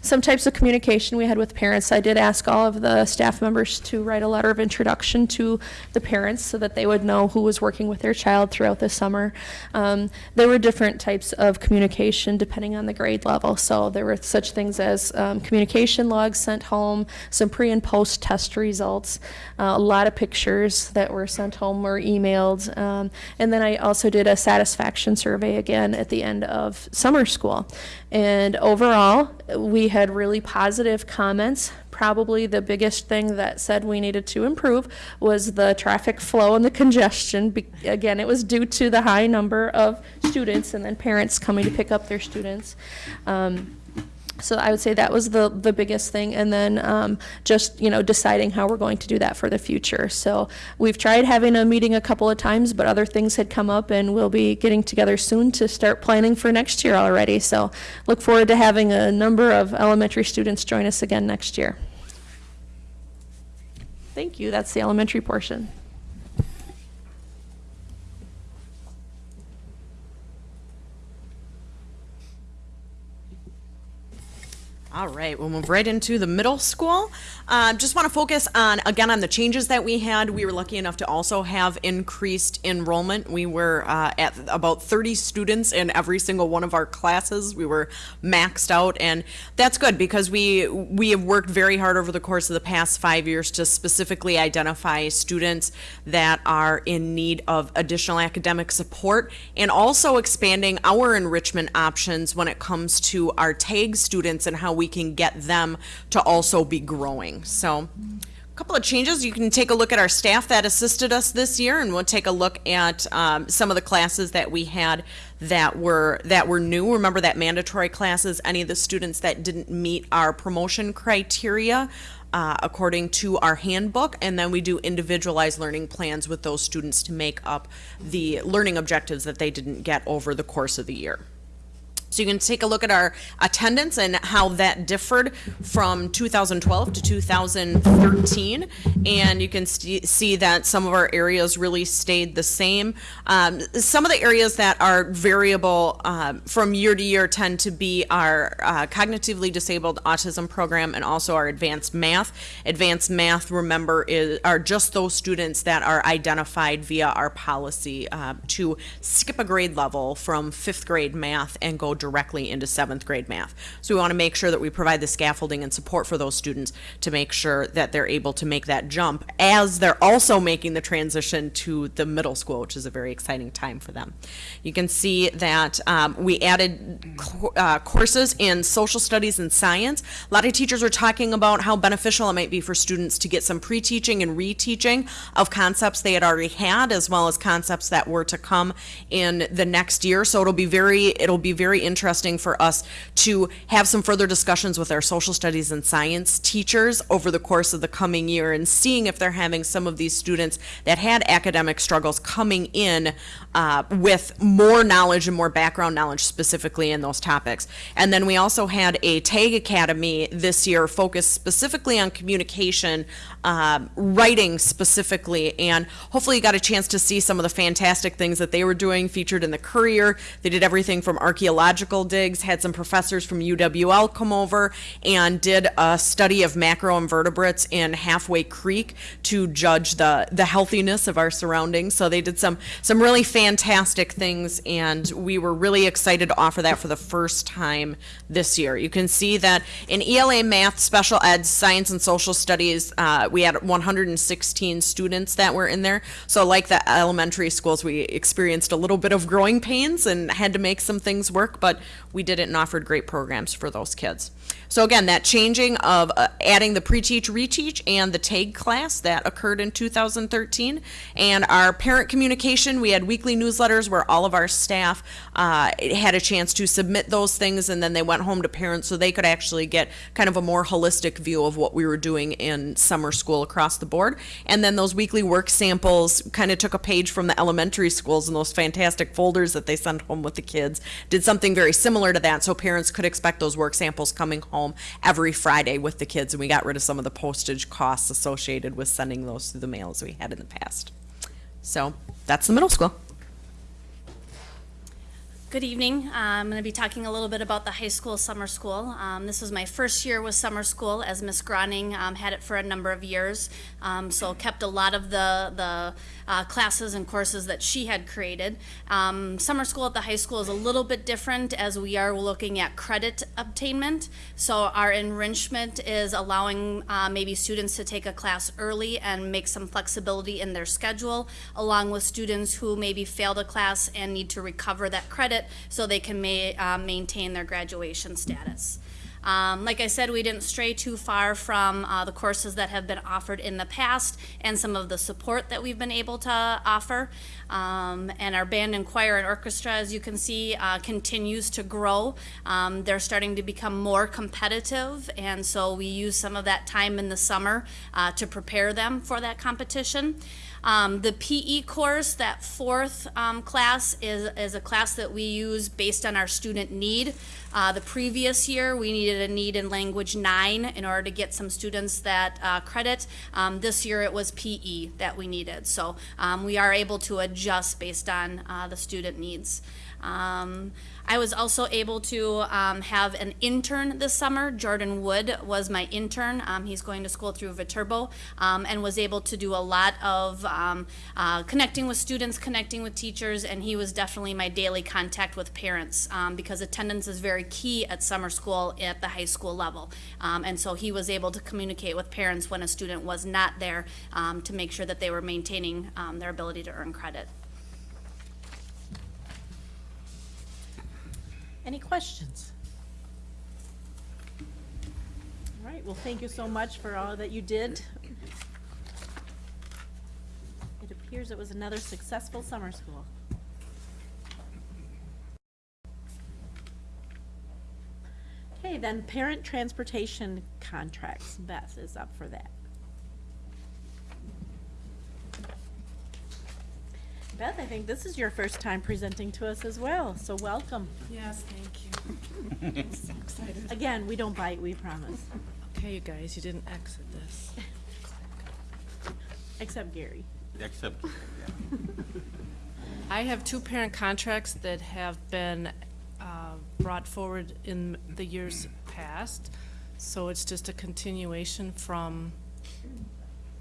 some types of communication we had with parents. I did ask all of the staff members to write a letter of introduction to the parents so that they would know who was working with their child throughout the summer. Um, there were different types of communication depending on the grade level. So there were such things as um, communication logs sent home, some pre and post test results, uh, a lot of pictures that were sent home or emailed. Um, and then I also did a satisfaction survey again at the end of summer school. And overall, we had really positive comments. Probably the biggest thing that said we needed to improve was the traffic flow and the congestion. Be- again, it was due to the high number of students and then parents coming to pick up their students. Um, so I would say that was the, the biggest thing. And then um, just, you know, deciding how we're going to do that for the future. So we've tried having a meeting a couple of times, but other things had come up and we'll be getting together soon to start planning for next year already. So look forward to having a number of elementary students join us again next year. Thank you. That's the elementary portion. All right, we'll move right into the middle school. Uh, just want to focus on, again, on the changes that we had. We were lucky enough to also have increased enrollment. We were uh, at about 30 students in every single one of our classes. We were maxed out, and that's good because we we have worked very hard over the course of the past five years to specifically identify students that are in need of additional academic support and also expanding our enrichment options when it comes to our TAG students and how we can get them to also be growing. So, a couple of changes. You can take a look at our staff that assisted us this year, and we'll take a look at um, some of the classes that we had that were that were new. Remember that mandatory classes. Any of the students that didn't meet our promotion criteria. Uh, according to our handbook, and then we do individualized learning plans with those students to make up the learning objectives that they didn't get over the course of the year. So you can take a look at our attendance and how that differed from 2012 to 2013. And you can see that some of our areas really stayed the same. Um, some of the areas that are variable um, from year to year tend to be our uh, cognitively disabled autism program and also our advanced math. Advanced math, remember, is, are just those students that are identified via our policy uh, to skip a grade level from fifth grade math and go directly into seventh grade math. So we want to make sure that we provide the scaffolding and support for those students to make sure that they're able to make that jump as they're also making the transition to the middle school, which is a very exciting time for them. You can see that um, we added uh, courses in social studies and science. A lot of teachers were talking about how beneficial it might be for students to get some pre-teaching and re-teaching of concepts they had already had, as well as concepts that were to come in the next year. So it'll be very it'll be very interesting for us to have some further discussions with our social studies and science teachers over the course of the coming year and seeing if they're having some of these students that had academic struggles coming in uh, with more knowledge and more background knowledge specifically in those topics. And then we also had a TAG Academy this year focused specifically on communication, um, writing specifically, and hopefully you got a chance to see some of the fantastic things that they were doing featured in the Courier. They did everything from archaeological digs, had some professors from UWL come over and did a study of macroinvertebrates in Halfway Creek to judge the, the healthiness of our surroundings. So they did some, some really fantastic things, and we were really excited to offer that for the first time this year. You can see that in ELA Math, Special Ed, Science and Social Studies, uh, we had 116 students that were in there. So like the elementary schools, we experienced a little bit of growing pains and had to make some things work, but we did it and offered great programs for those kids. So again, that changing of uh, adding the pre-teach, reteach, and the TAG class that occurred in 2013, and our parent communication, we had weekly newsletters where all of our staff uh, had a chance to submit those things, and then they went home to parents so they could actually get kind of a more holistic view of what we were doing in summer school across the board. And then those weekly work samples kind of took a page from the elementary schools and those fantastic folders that they sent home with the kids. Did something very similar to that, so parents could expect those work samples coming home every Friday with the kids, and we got rid of some of the postage costs associated with sending those through the mail as we had in the past. So that's the middle school. Good evening. Uh, I'm going to be talking a little bit about the high school summer school. Um, this was my first year with summer school, as Miss Groning um, had it for a number of years. Um, so kept a lot of the the uh, classes and courses that she had created. Um, summer school at the high school is a little bit different as we are looking at credit obtainment. So our enrichment is allowing uh, maybe students to take a class early and make some flexibility in their schedule, along with students who maybe failed a class and need to recover that credit so they can uh, maintain their graduation status. Um, like I said, we didn't stray too far from uh, the courses that have been offered in the past and some of the support that we've been able to offer. Um, and our band and choir and orchestra, as you can see, uh, continues to grow. Um, they're starting to become more competitive, and so we use some of that time in the summer uh, to prepare them for that competition. Um, the PE course, that fourth um, class, is, is a class that we use based on our student need. Uh, the previous year, we needed a need in language nine in order to get some students that uh, credit. Um, this year, it was PE that we needed. So um, we are able to adjust based on uh, the student needs. Um, I was also able to um, have an intern this summer. Jordan Wood was my intern. Um, he's going to school through Viterbo um, and was able to do a lot of um, uh, connecting with students, connecting with teachers, and he was definitely my daily contact with parents um, because attendance is very key at summer school at the high school level. And so he was able to communicate with parents when a student was not there to make sure that they were maintaining their ability to earn credit. Any questions? All right, well, thank you so much for all that you did. It appears it was another successful summer school. Okay, then parent transportation contracts. Beth is up for that. Beth, I think this is your first time presenting to us as well, so welcome. Yes, thank you. I'm so excited. Again, we don't bite, we promise. Okay, you guys, you didn't exit this. Except Gary. Except, I have two parent contracts that have been uh, brought forward in the years past. So it's just a continuation from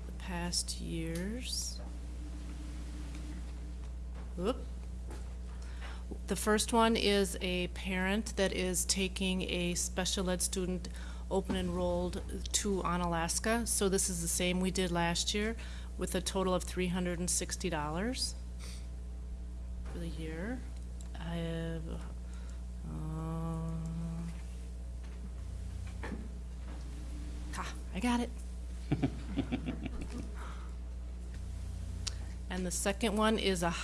the past years. Whoop. The first one is a parent that is taking a special ed student open enrolled to Onalaska. So this is the same we did last year with a total of three hundred and sixty dollars for the year. I have, uh, ah, I got it. And the second one is a,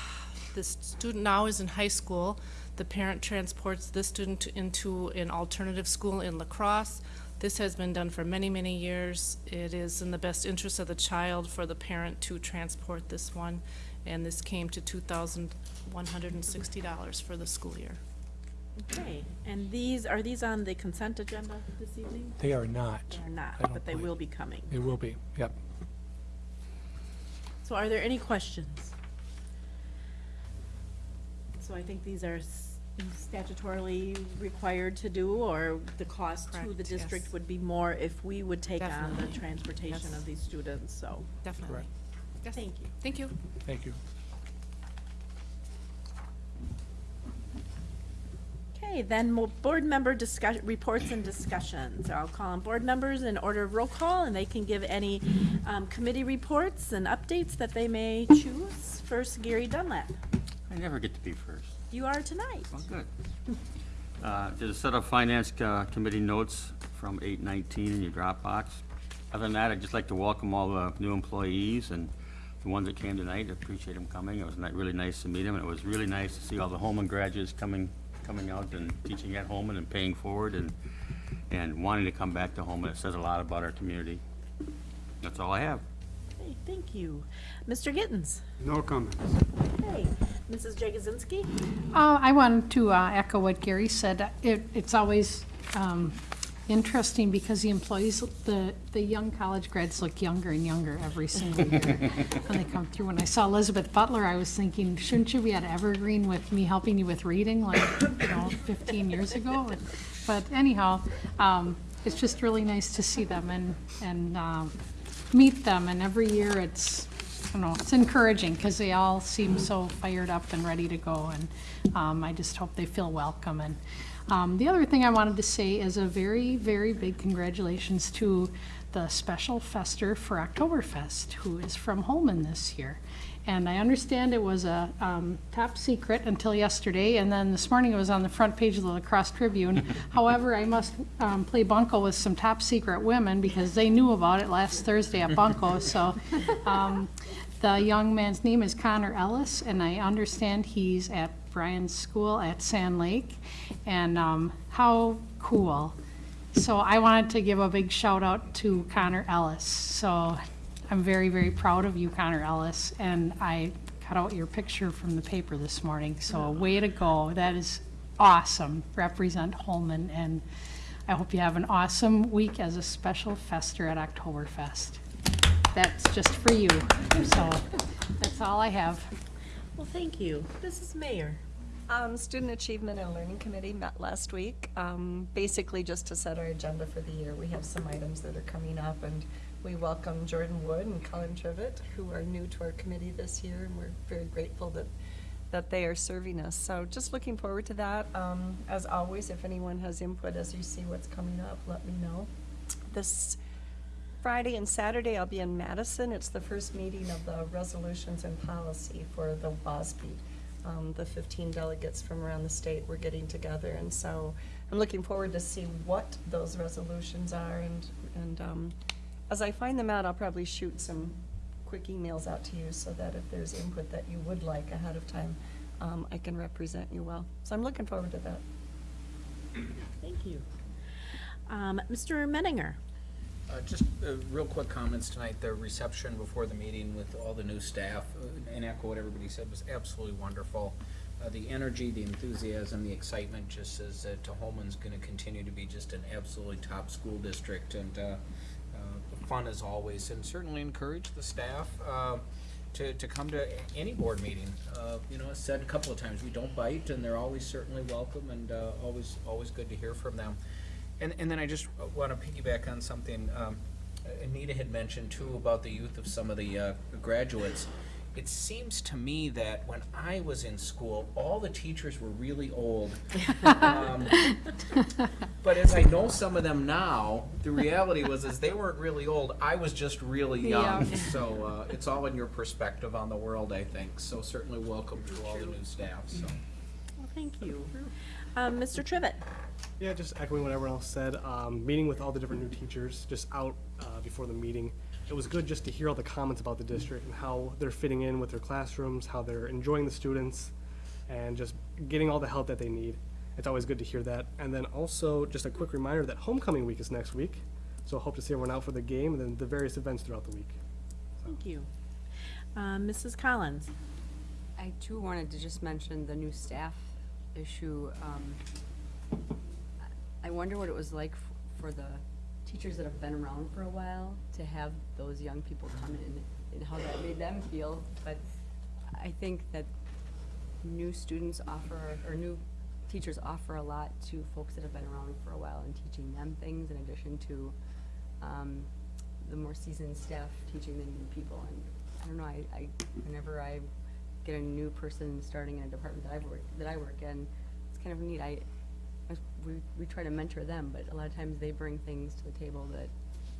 the student now is in high school. The parent transports this student into an alternative school in La Crosse. This has been done for many, many years. It is in the best interest of the child for the parent to transport this one. And this came to two thousand one hundred and sixty dollars for the school year. Okay, and these, are these on the consent agenda this evening? They are not. They are not, don't but they believe- will be coming. They will be, yep. So are there any questions? So I think these are s- statutorily required to do, or the cost to the Correct, district yes. would be more if we would take on the Definitely. transportation Yes. of these students, so. Definitely. Correct. Yes. Thank you. Thank you. Thank you. Okay, then mo- board member discuss, reports and discussions. I'll call on board members in order of roll call, and they can give any um, committee reports and updates that they may choose. First, Gary Dunlap. I never get to be first. You are tonight. Well, good. Uh, There's a set of finance uh, committee notes from eight nineteen in your Dropbox. Other than that, I'd just like to welcome all the new employees and the ones that came tonight. I appreciate them coming. It was ni- really nice to meet them, and it was really nice to see all the Holmen graduates coming, coming out and teaching at Holmen and paying forward and, and wanting to come back to Holmen. It says a lot about our community. That's all I have. Okay, thank you. Mr. Gittens. No comments. Okay, Mrs. Jagosinski. Uh, I wanted to uh, echo what Gary said. It, it's always um, interesting because the employees, the, the young college grads look younger and younger every single year when they come through. When I saw Elizabeth Butler, I was thinking, shouldn't you be at Evergreen with me helping you with reading like, you know, 15 years ago? But anyhow, um, it's just really nice to see them and, and um, meet them. And every year it's, I don't know, it's encouraging because they all seem so fired up and ready to go. And um, I just hope they feel welcome. And um, the other thing I wanted to say is a very, very big congratulations to the special fester for Oktoberfest, who is from Holmen this year. And I understand it was a um, top secret until yesterday, and then this morning it was on the front page of the La Crosse Tribune. However, I must um, play bunco with some top secret women because they knew about it last Thursday at bunco. So um, the young man's name is Connor Ellis, and I understand he's at Brian's school at Sand Lake. And um, how cool. So I wanted to give a big shout out to Connor Ellis. So I'm very, very proud of you, Connor Ellis, and I cut out your picture from the paper this morning. So way to go. That is awesome. Represent Holmen, and I hope you have an awesome week as a special fester at Oktoberfest. That's just for you. So that's all I have. Well, thank you. Mrs. Mayer. Um, Student Achievement and Learning Committee met last week, um, basically just to set our agenda for the year. We have some items that are coming up, and we welcome Jordan Wood and Colin Trivett, who are new to our committee this year, and we're very grateful that, that they are serving us. So just looking forward to that. Um, as always, if anyone has input as you see what's coming up, let me know. This Friday and Saturday, I'll be in Madison. It's the first meeting of the resolutions and policy for the WASB. Um, the fifteen delegates from around the state were getting together, and so I'm looking forward to see what those resolutions are, and, and, um, as I find them out, I'll probably shoot some quick emails out to you, so that if there's input that you would like ahead of time, um, I can represent you well. So I'm looking forward to that. Thank you. Um, Mr. Menninger. Uh, Just uh, real quick comments tonight. The reception before the meeting with all the new staff, uh, and echo what everybody said, was absolutely wonderful. Uh, The energy, the enthusiasm, the excitement just says that Holmen's going to continue to be just an absolutely top school district, and uh, uh, fun as always, and certainly encourage the staff to, to come to any board meeting. You know, as said a couple of times, we don't bite, and they're always certainly welcome, and always, always good to hear from them. And, and then I just want to piggyback on something um, Anita had mentioned too about the youth of some of the uh, graduates. it seems to me that when I was in school, all the teachers were really old. Um, But as I know some of them now, the reality was is they weren't really old. I was just really young. Yeah. So uh, it's all in your perspective on the world, I think. So certainly welcome to all the new staff. So. Well, thank you. Um, Mr. Trivett? Yeah, just echoing what everyone else said. Um, meeting with all the different new teachers just out uh, before the meeting. It was good just to hear all the comments about the district and how they're fitting in with their classrooms, how they're enjoying the students, and just getting all the help that they need. It's always good to hear that. And then also, just a quick reminder that homecoming week is next week. So hope to see everyone out for the game and then the various events throughout the week. Thank you. Um, Mrs. Collins? I too wanted to just mention the new staff issue. Um, I wonder what it was like f- for the teachers that have been around for a while to have those young people come in and how that made them feel. But I think that new students offer, or new teachers offer a lot to folks that have been around for a while and teaching them things in addition to um, the more seasoned staff teaching the new people. And I don't know, I, I, whenever I get a new person starting in a department that I've worked, that I work in, it's kind of neat. I, I- we, we try to mentor them, but a lot of times they bring things to the table that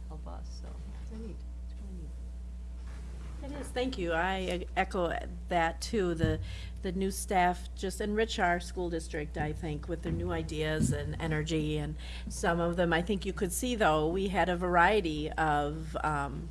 help us, so it's really neat. It's really neat. It is, thank you. I echo that too. The, the new staff just enrich our school district, I think, with their new ideas and energy. And some of them, I think you could see though, we had a variety of, um,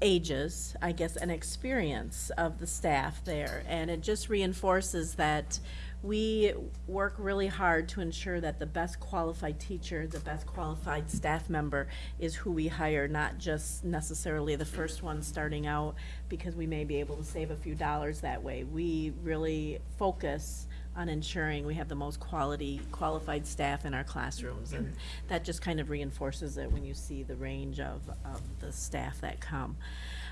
ages, I guess, and experience of the staff there. And it just reinforces that we work really hard to ensure that the best qualified teacher, the best qualified staff member is who we hire, not just necessarily the first one starting out because we may be able to save a few dollars that way. We really focus on ensuring we have the most quality, qualified staff in our classrooms. And that just kind of reinforces it when you see the range of, of the staff that come.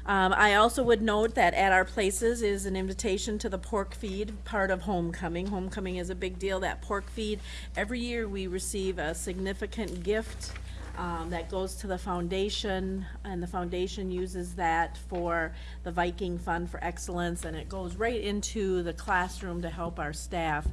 Um, I also would note that at our places is an invitation to the pork feed, part of homecoming. Homecoming is a big deal, that pork feed. Every year, we receive a significant gift um, that goes to the foundation, and the foundation uses that for the Viking Fund for Excellence, and it goes right into the classroom to help our staff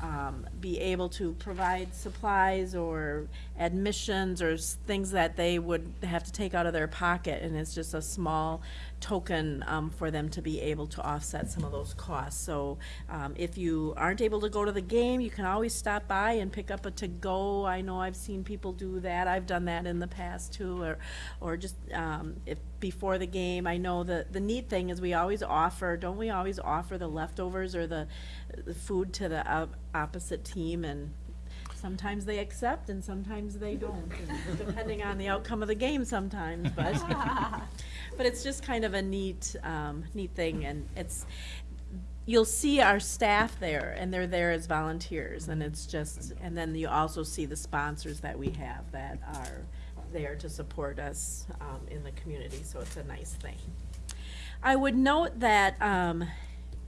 um, be able to provide supplies or admissions or things that they would have to take out of their pocket, and it's just a small token um, for them to be able to offset some of those costs. So um, if you aren't able to go to the game, you can always stop by and pick up a to-go. I know I've seen people do that. I've done that in the past too, or, or just um, if before the game. I know that the neat thing is we always offer, don't we always offer the leftovers or the, the food to the op- opposite team and sometimes they accept and sometimes they don't, and depending on the outcome of the game sometimes, but, but it's just kind of a neat, um, neat thing, and it's, you'll see our staff there, and they're there as volunteers, and it's just, and then you also see the sponsors that we have that are there to support us, um, in the community, so it's a nice thing. I would note that, um,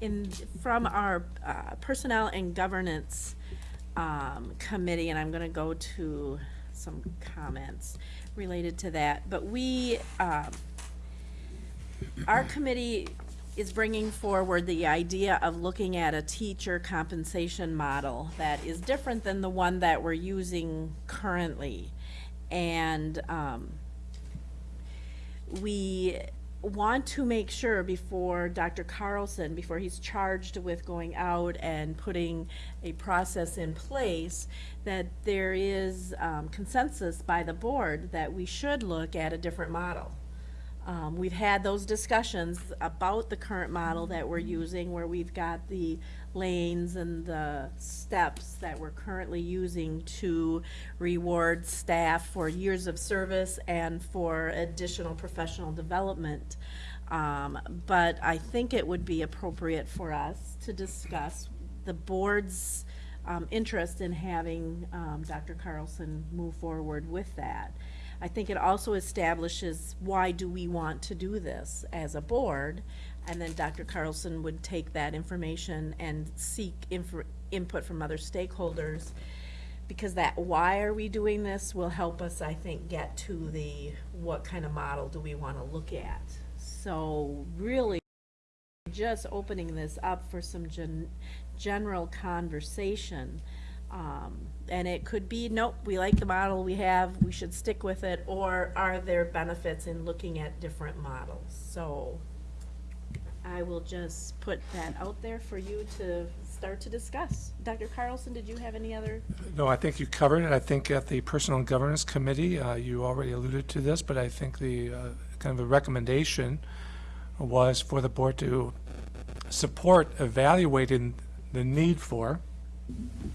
in, from our, uh, Personnel and Governance, um, Committee, and I'm gonna go to some comments related to that, but we, um, our committee is bringing forward the idea of looking at a teacher compensation model that is different than the one that we're using currently. And, um, we want to make sure before Dr. Carlson, before he's charged with going out and putting a process in place, that there is um, consensus by the board that we should look at a different model. Um, we've had those discussions about the current model that we're using, where we've got the lanes and the steps that we're currently using to reward staff for years of service and for additional professional development. Um, but I think it would be appropriate for us to discuss the board's um, interest in having um, Dr. Carlson move forward with that. I think it also establishes why do we want to do this as a board? And then Dr. Carlson would take that information and seek input from other stakeholders. Because that why are we doing this will help us, I think, get to the what kind of model do we want to look at. So really just opening this up for some gen- general conversation. Um, and it could be, nope, we like the model we have, we should stick with it, or are there benefits in looking at different models? So I will just put that out there for you to start to discuss. Dr. Carlson, did you have any other? No, I think you covered it. I think at the Personnel Governance Committee, uh, you already alluded to this, but I think the, uh, kind of a recommendation was for the board to support evaluating the need for,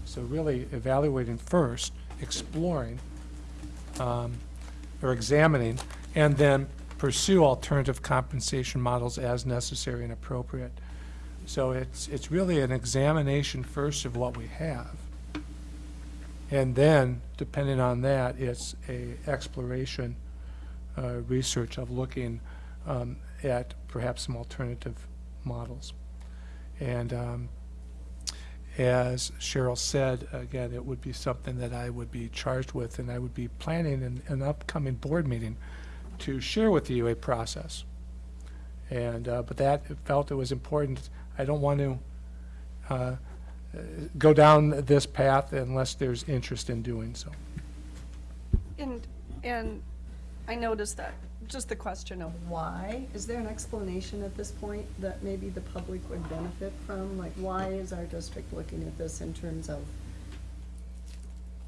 so really evaluating first, exploring, um, or examining, and then pursue alternative compensation models as necessary and appropriate. So it's, it's really an examination first of what we have. And then, depending on that, it's a exploration, uh, research of looking, um, at perhaps some alternative models. And, um, as Cheryl said, again, it would be something that I would be charged with, and I would be planning an, an upcoming board meeting to share with you a process. And, uh, but that felt it was important. I don't want to, uh, go down this path unless there's interest in doing so. And, and I noticed that, just the question of why, is there an explanation at this point that maybe the public would benefit from? Like, why is our district looking at this in terms of,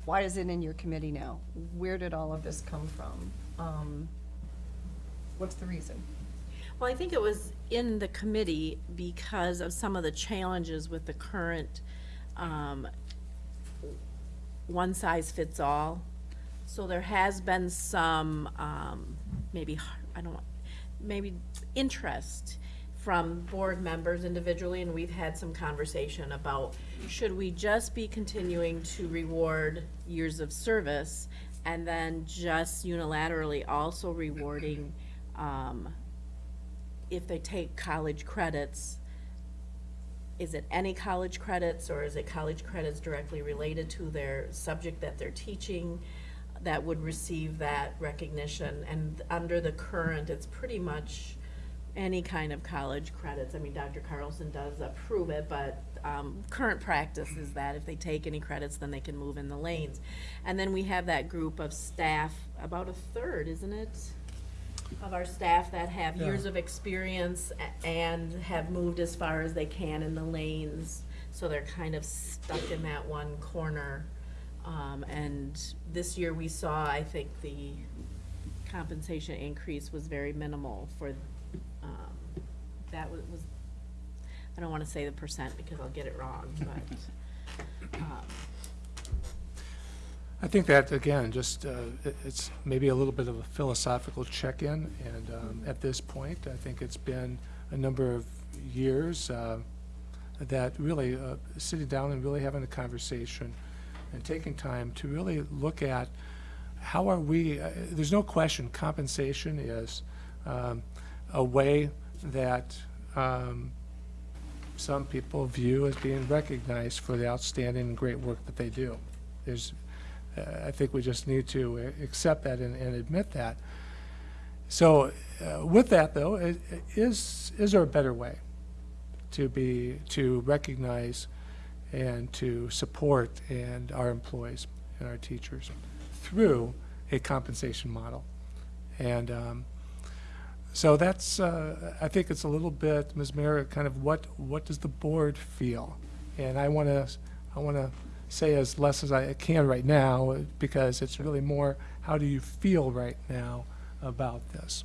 why is it in your committee now? Where did all of this come from? Um, What's the reason? Well, I think it was in the committee because of some of the challenges with the current, um, one-size-fits-all. So there has been some, um, maybe, I don't maybe interest from board members individually, and we've had some conversation about, should we just be continuing to reward years of service and then just unilaterally also rewarding, um, if they take college credits, is it any college credits or is it college credits directly related to their subject that they're teaching that would receive that recognition? And under the current, it's pretty much any kind of college credits. I mean, Dr. Carlson does approve it, but um, current practice is that if they take any credits, then they can move in the lanes. And then we have that group of staff, about a third, isn't it? of our staff that have Yeah. years of experience and have moved as far as they can in the lanes. So they're kind of stuck in that one corner. Um, and this year we saw, I think the compensation increase was very minimal for, um, that was, I don't wanna say the percent because I'll get it wrong, but, um, I think that, again, just, uh, it- it's maybe a little bit of a philosophical check-in, and um, at this point, I think it's been a number of years uh, that really, uh, sitting down and really having a conversation and taking time to really look at how are we, uh, there's no question compensation is um, a way that um, some people view as being recognized for the outstanding and great work that they do. There's, uh, I think we just need to uh, accept that and, and admit that. So uh, with that, though, is, is there a better way to be, to recognize and to support and our employees and our teachers through a compensation model? And um, so that's, uh, I think it's a little bit, Ms. Mayer, kind of what, what does the board feel? And I want to, I want to say as less as I can right now, because it's really more, how do you feel right now about this?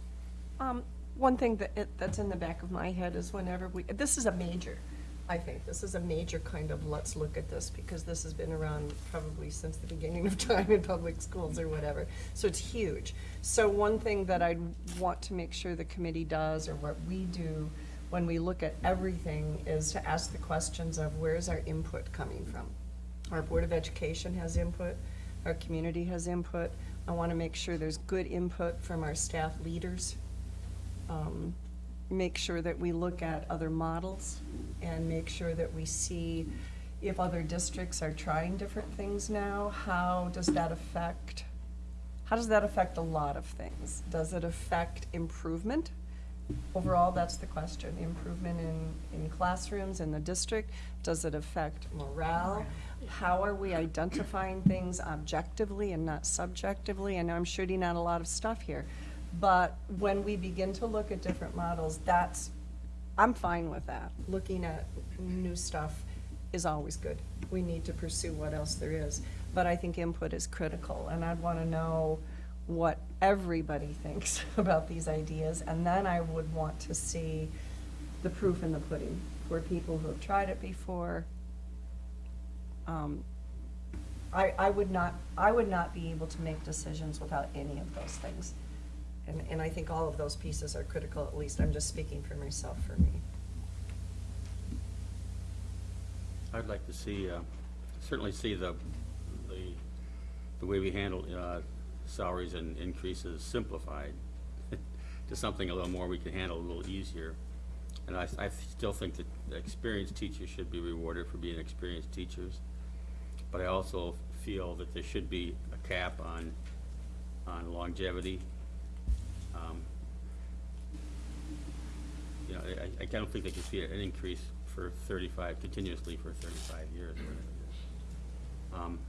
Um, one thing that, it- that's in the back of my head is whenever we, this is a major, I think, this is a major kind of, let's look at this, because this has been around probably since the beginning of time in public schools or whatever, so it's huge. So one thing that I want to make sure the committee does, or what we do when we look at everything, is to ask the questions of where's our input coming from? Our Board of Education has input, our community has input. I want to make sure there's good input from our staff leaders. Um, Make sure that we look at other models and make sure that we see if other districts are trying different things now, how does that affect, how does that affect a lot of things? Does it affect improvement? overall, that's the question, improvement in, in classrooms in the district? Does it affect morale? How are we identifying things objectively and not subjectively? I know I'm shooting out a lot of stuff here, but when we begin to look at different models, that's, I'm fine with that. Looking at new stuff is always good. We need to pursue what else there is. But I think input is critical, and I'd want to know what everybody thinks about these ideas, and then I would want to see the proof in the pudding for people who have tried it before. Um, I, I would not, I would not be able to make decisions without any of those things. And, and I think all of those pieces are critical, at least I'm just speaking for myself, for me. I'd like to see, uh, certainly see the, the, the way we handle uh, salaries and increases simplified to something a little more we can handle a little easier. And I, I still think that experienced teachers should be rewarded for being experienced teachers. But I also feel that there should be a cap on, on longevity. Um, You know, I, I- I don't think they can see an increase for thirty-five, continuously for thirty-five years. or whatever it is. Um,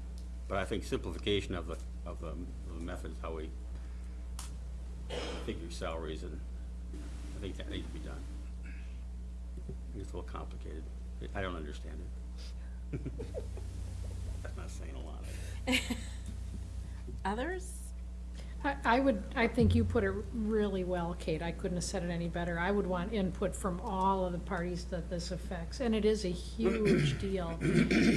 But I think simplification of the, of the of the methods, how we figure salaries, and I think that needs to be done. It's a little complicated. I don't understand it. That's not saying a lot. Others? I, I would, I think you put it really well, Kate. I couldn't have said it any better. I would want input from all of the parties that this affects, and it is a huge deal.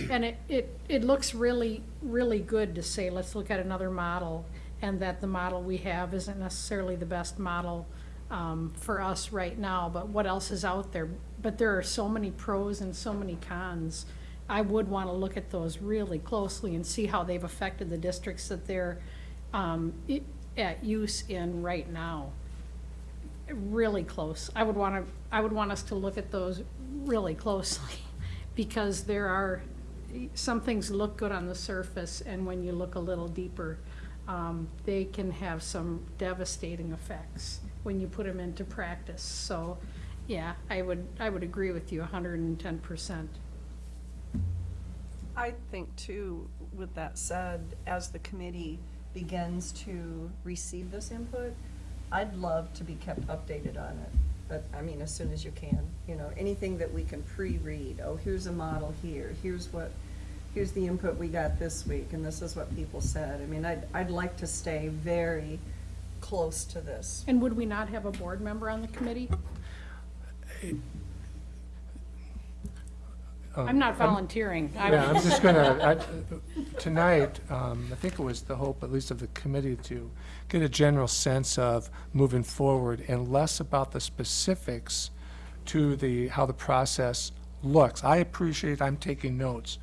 And it, it, it looks really, really good to say, let's look at another model, and that the model we have isn't necessarily the best model um, for us right now, but what else is out there? But there are so many pros and so many cons. I would want to look at those really closely and see how they've affected the districts that they're um, at use in right now. Really close. I would want to, I would want us to look at those really closely, because there are, some things look good on the surface, and when you look a little deeper, um, they can have some devastating effects when you put them into practice. So, yeah, I would, I would agree with you hundred and ten percent. I think too, with that said, as the committee begins to receive this input, I'd love to be kept updated on it. But, I mean, as soon as you can, you know, anything that we can pre-read, oh, here's a model here, here's what, here's the input we got this week, and this is what people said. I mean, I'd, I'd like to stay very close to this. And would we not have a board member on the committee? Um, I'm not volunteering. I Yeah, I'm just gonna, tonight, um, I think it was the hope, at least of the committee, to get a general sense of moving forward and less about the specifics to the, how the process looks. I appreciate, I'm taking notes,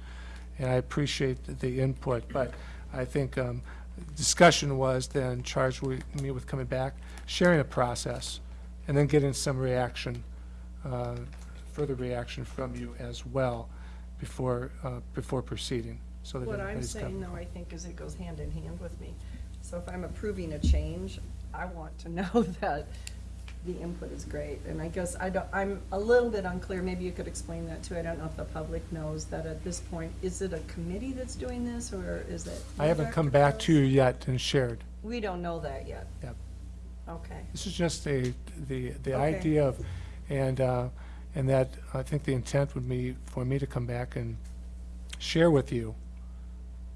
and I appreciate the- the input, but I think um, discussion was then charged with me with coming back, sharing a process, and then getting some reaction, uh, further reaction from you as well before, uh, before proceeding, so that What I'm everybody's saying, got- though, I think, is it goes hand in hand with me. So if I'm approving a change, I want to know that the input is great. And I guess I don't, I'm a little bit unclear, maybe you could explain that too. I don't know if the public knows that at this point, is it a committee that's doing this, or is it? I haven't come back to you yet and shared. We don't know that yet. Yep. Okay. This is just a, the, the Okay. idea of, and, uh, and that, I think the intent would be for me to come back and share with you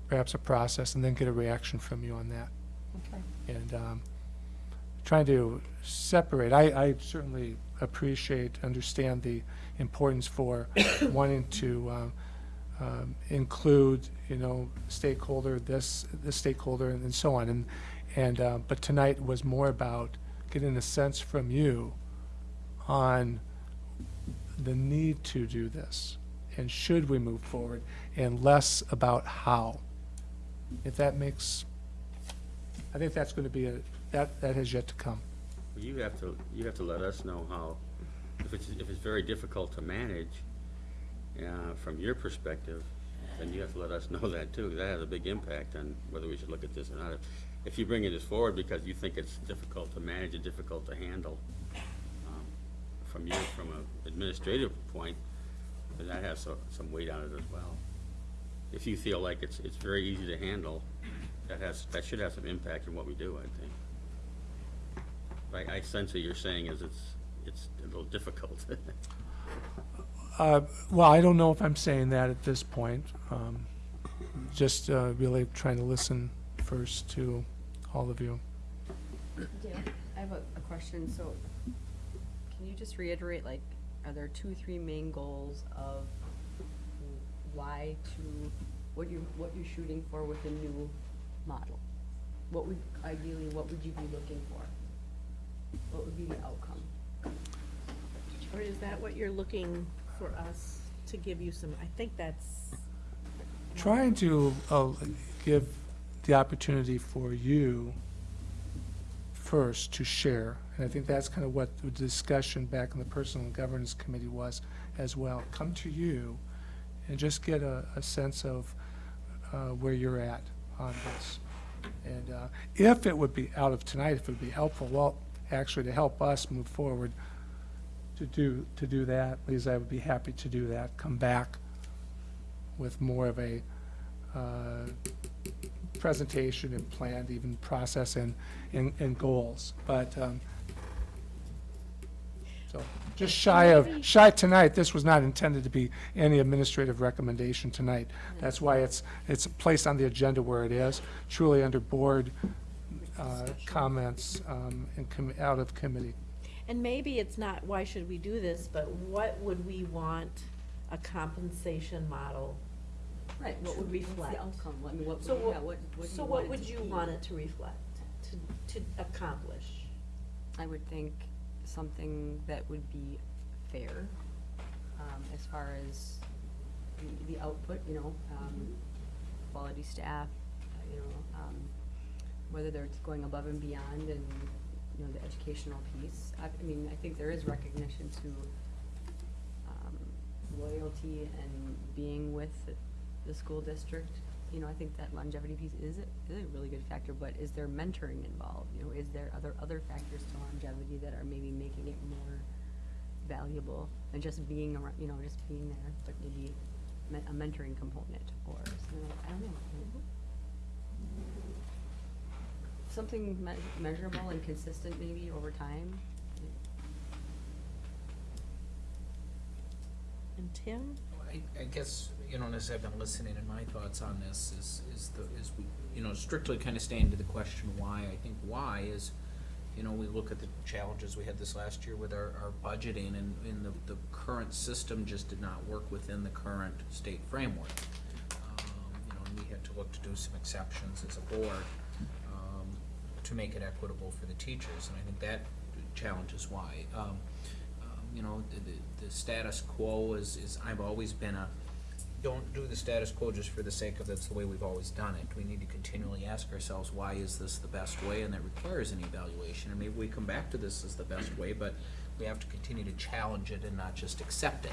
perhaps a process and then get a reaction from you on that. Okay. And, um, trying to separate, I, I certainly appreciate, understand the importance for wanting to, um, um, include, you know, stakeholder, this, this stakeholder, and so on. And, and, uh, but tonight was more about getting a sense from you on the need to do this, and should we move forward, and less about how. If that makes, I think that's gonna be a, that, that has yet to come. Well, You have to, you have to let us know how, if it's, if it's very difficult to manage, uh, from your perspective, then you have to let us know that too. That has a big impact on whether we should look at this or not. If- you bring it this forward because you think it's difficult to manage and difficult to handle, from you from an administrative point, then that has so- some weight on it as well. If you feel like it's, it's very easy to handle, that has, that should have some impact on what we do, I think. I, I sense what you're saying is it's, it's a little difficult. Uh, Well, I don't know if I'm saying that at this point. Um, Just uh, really trying to listen first to all of you. Dale, I have a, a question, so can you just reiterate, like, are there two, three main goals of why to, what you, what you're shooting for with a new model? What would, ideally, what would you be looking for? What would be the outcome? Or is that what you're looking for us to give you some, I think that's. Trying to uh, give the opportunity for you first to share. And I think that's kind of what the discussion back in the Personnel Governance Committee was as well. Come to you and just get a, a sense of uh, where you're at on this. And uh, if it would be, out of tonight, if it would be helpful, well, actually to help us move forward, to do, to do that, Lisa, I would be happy to do that. Come back with more of a uh, presentation and planned even process and, and, and goals. But, um, so, just shy of, shy tonight, this was not intended to be any administrative recommendation tonight. That's why it's, it's placed on the agenda where it is, truly under board uh, comments um, and commi- out of committee. And maybe it's not, why should we do this, but what would we want a compensation model Right, what would, what's reflect? the outcome? I mean, what, So would- what, yeah, what, what do so you what want it would to you be? want it to reflect, to, to accomplish? I would think something that would be fair, um, as far as the, the output, you know, um, quality staff, uh, you know, um, whether they're going above and beyond and, you know, the educational piece. I, I mean, I think there is recognition to, um, loyalty and being with the, the school district. You know, I think that longevity piece is a, is a really good factor, but is there mentoring involved? You know, is there other, other factors to longevity that are maybe making it more valuable than just being around, you know, just being there, but maybe me- a mentoring component or something like, I don't know. Something me- measurable and consistent maybe over time. And Tim? I, I guess, you know, as I've been listening, and my thoughts on this is, is the, is we, you know, strictly kind of staying to the question why, I think why is, you know, we look at the challenges we had this last year with our, our budgeting, and, and the, the current system just did not work within the current state framework. Um, You know, and we had to look to do some exceptions as a board, um, to make it equitable for the teachers, and I think that challenge is why. Um, um, you know, the, the, the status quo is, is, I've always been a, don't do the status quo just for the sake of that's the way we've always done it. We need to continually ask ourselves, why is this the best way, and that requires an evaluation, and maybe we come back to this as the best way, but we have to continue to challenge it and not just accept it.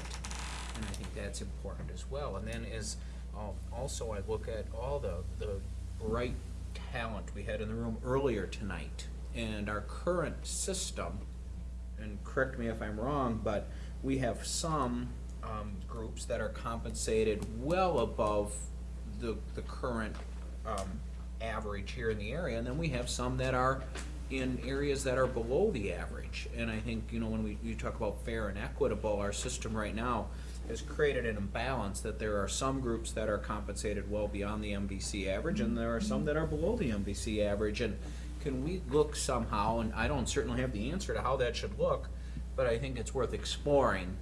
And I think that's important as well. And then as um, also I look at all the, the bright talent we had in the room earlier tonight, and our current system, and correct me if I'm wrong, but we have some um, groups that are compensated well above the, the current um, average here in the area, and then we have some that are in areas that are below the average. And I think, you know, when we, we talk about fair and equitable, our system right now has created an imbalance that there are some groups that are compensated well beyond the MVC average, and there are some that are below the MVC average. And can we look somehow, and I don't certainly have the answer to how that should look, but I think it's worth exploring,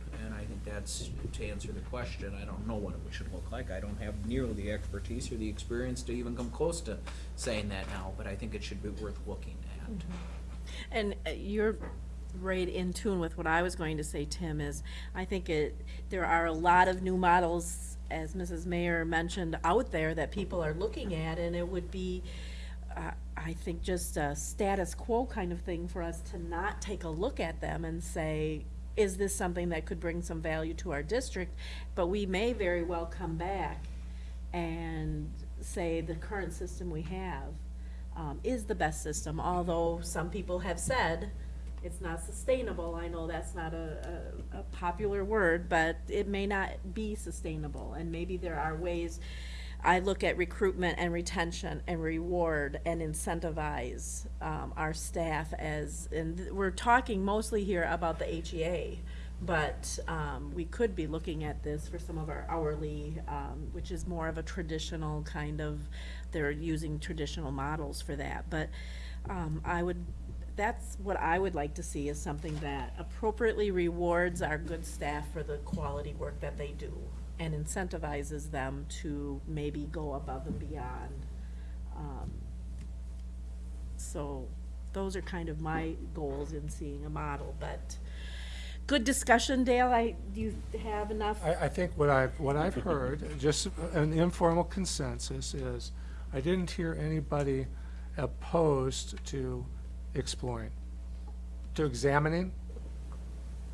that's, to answer the question, I don't know what it should look like. I don't have nearly the expertise or the experience to even come close to saying that now, but I think it should be worth looking at. And uh, you're right in tune with what I was going to say, Tim, is I think it, there are a lot of new models, as Mrs. Mayer mentioned, out there that people are looking at, and it would be, uh, I think, just a status quo kind of thing for us to not take a look at them and say, is this something that could bring some value to our district? But we may very well come back and say the current system we have um, is the best system, although some people have said, it's not sustainable. I know that's not a, a, a popular word, but it may not be sustainable. And maybe there are ways, I look at recruitment and retention and reward and incentivize, um, our staff as, and we're talking mostly here about the HEA. But, um, we could be looking at this for some of our hourly, um, which is more of a traditional kind of, they're using traditional models for that. But, um, I would, that's what I would like to see is something that appropriately rewards our good staff for the quality work that they do and incentivizes them to maybe go above and beyond. Um, So those are kind of my goals in seeing a model, but good discussion, Dale. I, do you have enough? I, I think what I've, what I've heard, just an informal consensus is, I didn't hear anybody opposed to exploring, to examining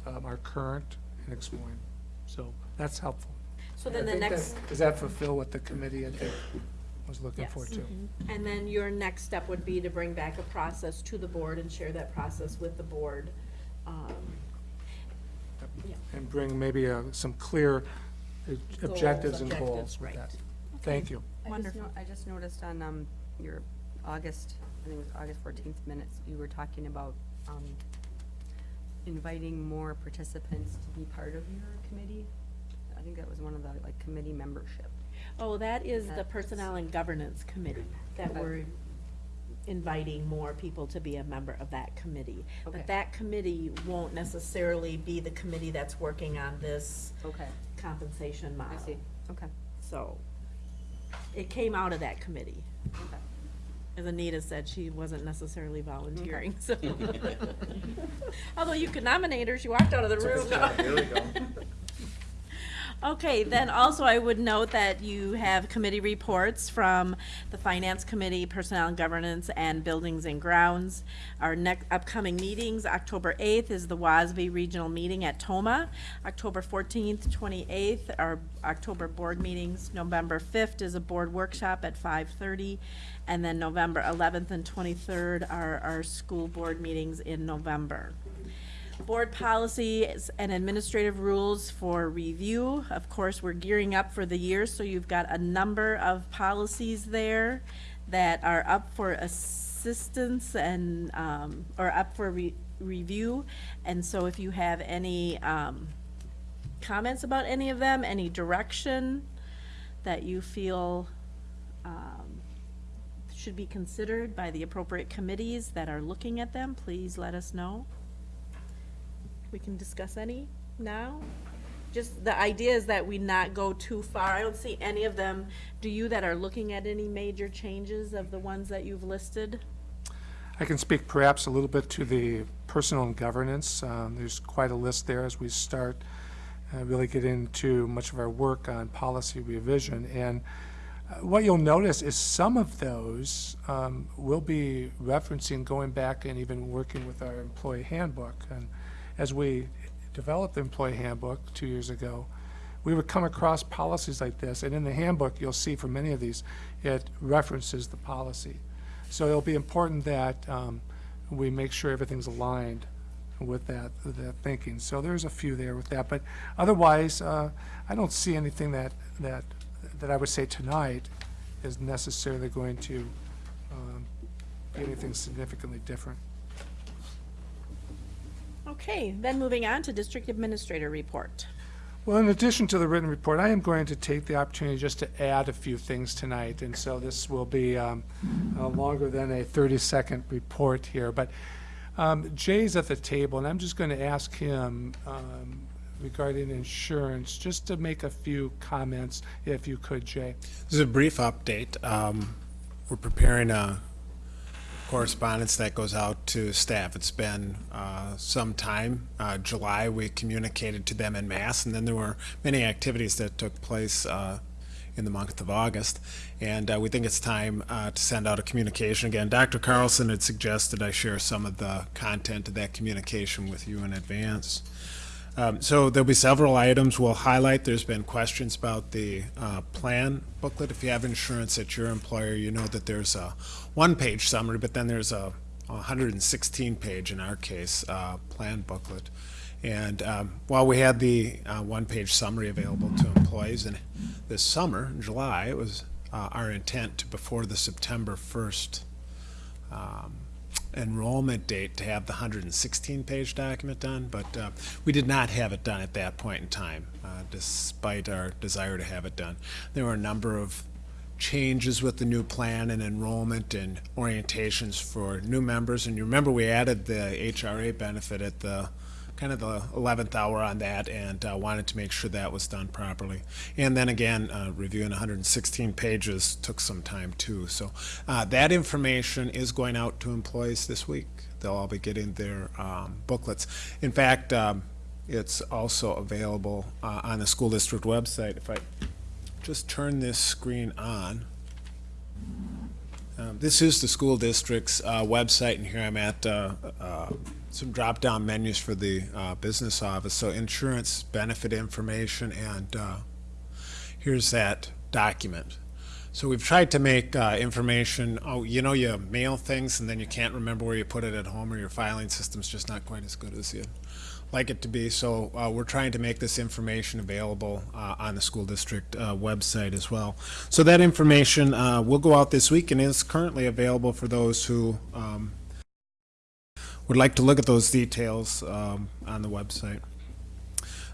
um, our current and exploring. So that's helpful. So I then the think that- next. Does that fulfill what the committee, I think, was looking for Yes. too? And then your next step would be to bring back a process to the board and share that process with the board. Um, yeah. And bring maybe uh, some clear uh, objectives and objectives, goals with right. that. Thank you. I just no- I just noticed on, um, your August, I think it was August fourteenth minutes, you were talking about, um, inviting more participants to be part of your committee. I think that was one of the, like, committee membership. Oh, that is the That's- Personnel and Governance Committee, that Okay. we're inviting more people to be a member of that committee. Okay. But that committee won't necessarily be the committee that's working on this Okay. compensation model. I see, okay. So, it came out of that committee. Okay. As Anita said, she wasn't necessarily volunteering, so. Although you could nominate her, she walked out of the room. There we go. Okay, then also I would note that you have committee reports from the Finance Committee, Personnel and Governance, and Buildings and Grounds. Our next upcoming meetings, October eighth is the WASB Regional Meeting at Tomah. October fourteenth, twenty-eighth are October board meetings. November fifth is a board workshop at five-thirty. And then November eleventh and twenty-third are our school board meetings in November. Board policies and administrative rules for review. Of course, we're gearing up for the year, so you've got a number of policies there that are up for assistance and, um, or up for re- review. And so if you have any, um, comments about any of them, any direction that you feel, um, should be considered by the appropriate committees that are looking at them, please let us know. We can discuss any now? Just, the idea is that we not go too far. I don't see any of them. Do you that are looking at any major changes of the ones that you've listed? I can speak perhaps a little bit to the personnel and governance. Um, There's quite a list there as we start, uh, really get into much of our work on policy revision. And uh, what you'll notice is some of those um, will be referencing going back and even working with our employee handbook. And as we developed the employee handbook two years ago, we would come across policies like this, and in the handbook, you'll see for many of these, it references the policy. So it'll be important that um, we make sure everything's aligned with that, that thinking. So there's a few there with that, but otherwise, uh, I don't see anything that, that, that I would say tonight is necessarily going to um, be anything significantly different. Okay, then moving on to district administrator report. Well, in addition to the written report, I am going to take the opportunity just to add a few things tonight, and so this will be um, uh, longer than a 30-second report here. But um, Jay's at the table, and I'm just going to ask him um, regarding insurance, just to make a few comments, if you could, Jay. This is a brief update. Um, we're preparing a correspondence that goes out to staff. It's been uh, some time. Uh, July, we communicated to them in mass, and then there were many activities that took place uh, in the month of August. And uh, we think it's time uh, to send out a communication. Again, Dr. Carlson had suggested I share some of the content of that communication with you in advance. Um, so there'll be several items we'll highlight. There's been questions about the uh, plan booklet. If you have insurance at your employer, you know that there's a one-page summary, but then there's a 116 page, in our case, uh, plan booklet. And um, while we had the uh, one-page summary available to employees, and this summer, in July, it was uh, our intent to, before the September 1st um, enrollment date to have the 116-page document done, but uh, we did not have it done at that point in time, uh, despite our desire to have it done. There were a number of changes with the new plan and enrollment and orientations for new members, and you remember we added the HRA benefit at the kind of the 11th hour on that and uh, wanted to make sure that was done properly. And then again, uh, reviewing 116 pages took some time too. So uh, that information is going out to employees this week. They'll all be getting their um, booklets. In fact, um, it's also available uh, on the school district website. If I just turn this screen on. Um, this is the school district's uh, website, and here I'm at uh, uh, some drop-down menus for the uh, business office. So insurance benefit information, and uh, here's that document. So we've tried to make uh, information, oh, you know, you mail things and then you can't remember where you put it at home or your filing system's just not quite as good as you like it to be. So uh, we're trying to make this information available uh, on the school district uh, website as well. So that information uh, will go out this week and is currently available for those who um, would like to look at those details um, on the website.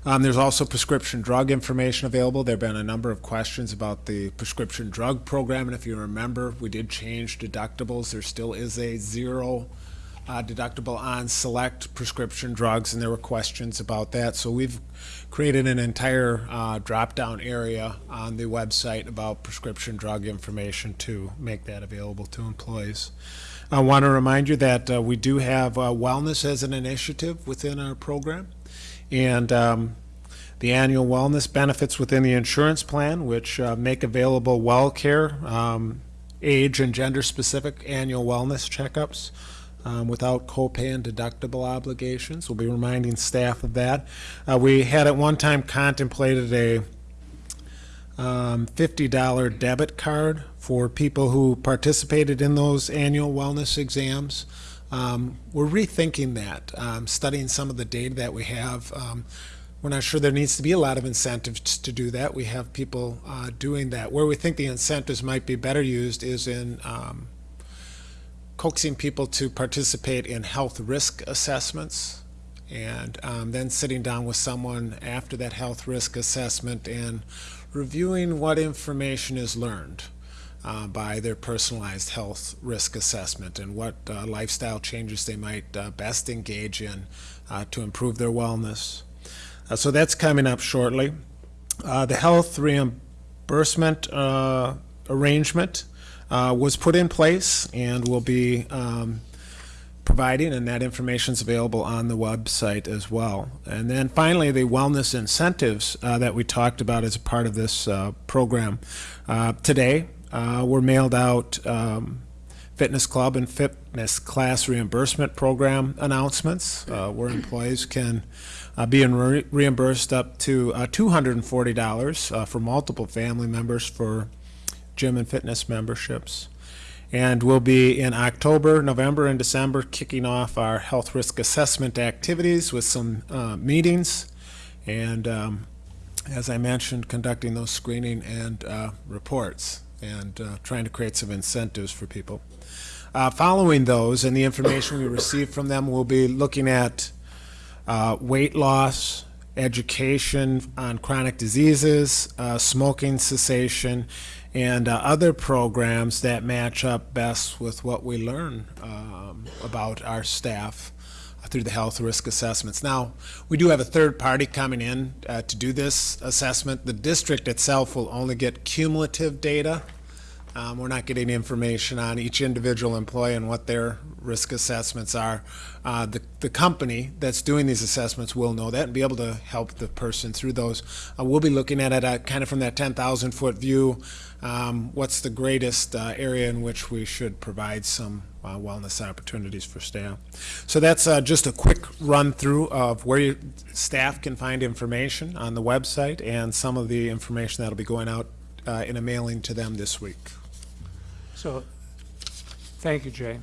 Um, there's also prescription drug information available. There have been a number of questions about the prescription drug program, and if you remember, we did change deductibles. There still is a zero uh, deductible on select prescription drugs, and there were questions about that. So we've created an entire uh, drop-down area on the website about prescription drug information to make that available to employees. I want to remind you that uh, we do have uh, wellness as an initiative within our program, and um, the annual wellness benefits within the insurance plan, which uh, make available well care, um, age and gender specific annual wellness checkups um, without copay and deductible obligations. We'll be reminding staff of that. Uh, we had at one time contemplated a um, $50 debit card for people who participated in those annual wellness exams. Um, we're rethinking that, um, studying some of the data that we have. Um, we're not sure there needs to be a lot of incentives to do that. We have people uh, doing that. Where we think the incentives might be better used is in um, coaxing people to participate in health risk assessments and um, then sitting down with someone after that health risk assessment and reviewing what information is learned uh, by their personalized health risk assessment and what uh, lifestyle changes they might uh, best engage in uh, to improve their wellness. Uh, so that's coming up shortly. Uh, the health reimbursement arrangement was put in place and will be um, providing, and that information is available on the website as well. And then finally, the wellness incentives uh, that we talked about as a part of this uh, program. Uh, today, were mailed out um, fitness club and fitness class reimbursement program announcements uh, where employees can uh, be re reimbursed up to uh, $240 for multiple family members for gym and fitness memberships. And we'll be in October, November, and December kicking off our health risk assessment activities with some uh, meetings. And um, as I mentioned, conducting those screening and uh, reports and uh, trying to create some incentives for people. Uh, following those and the information we receive from them, we'll be looking at uh, weight loss, education on chronic diseases, uh, smoking cessation, and uh, other programs that match up best with what we learn um, about our staff through the health risk assessments. Now, we do have a third party coming in uh, to do this assessment. The district itself will only get cumulative data. Um, we're not getting information on each individual employee and what their risk assessments are. Uh, the, the company that's doing these assessments will know that and be able to help the person through those. Uh, we'll be looking at it uh, kind of from that 10,000 foot view um, what's the greatest uh, area in which we should provide some uh, wellness opportunities for staff. So that's uh, just a quick run through of where your staff can find information on the website and some of the information that'll be going out uh, in a mailing to them this week. So, thank you, Jay.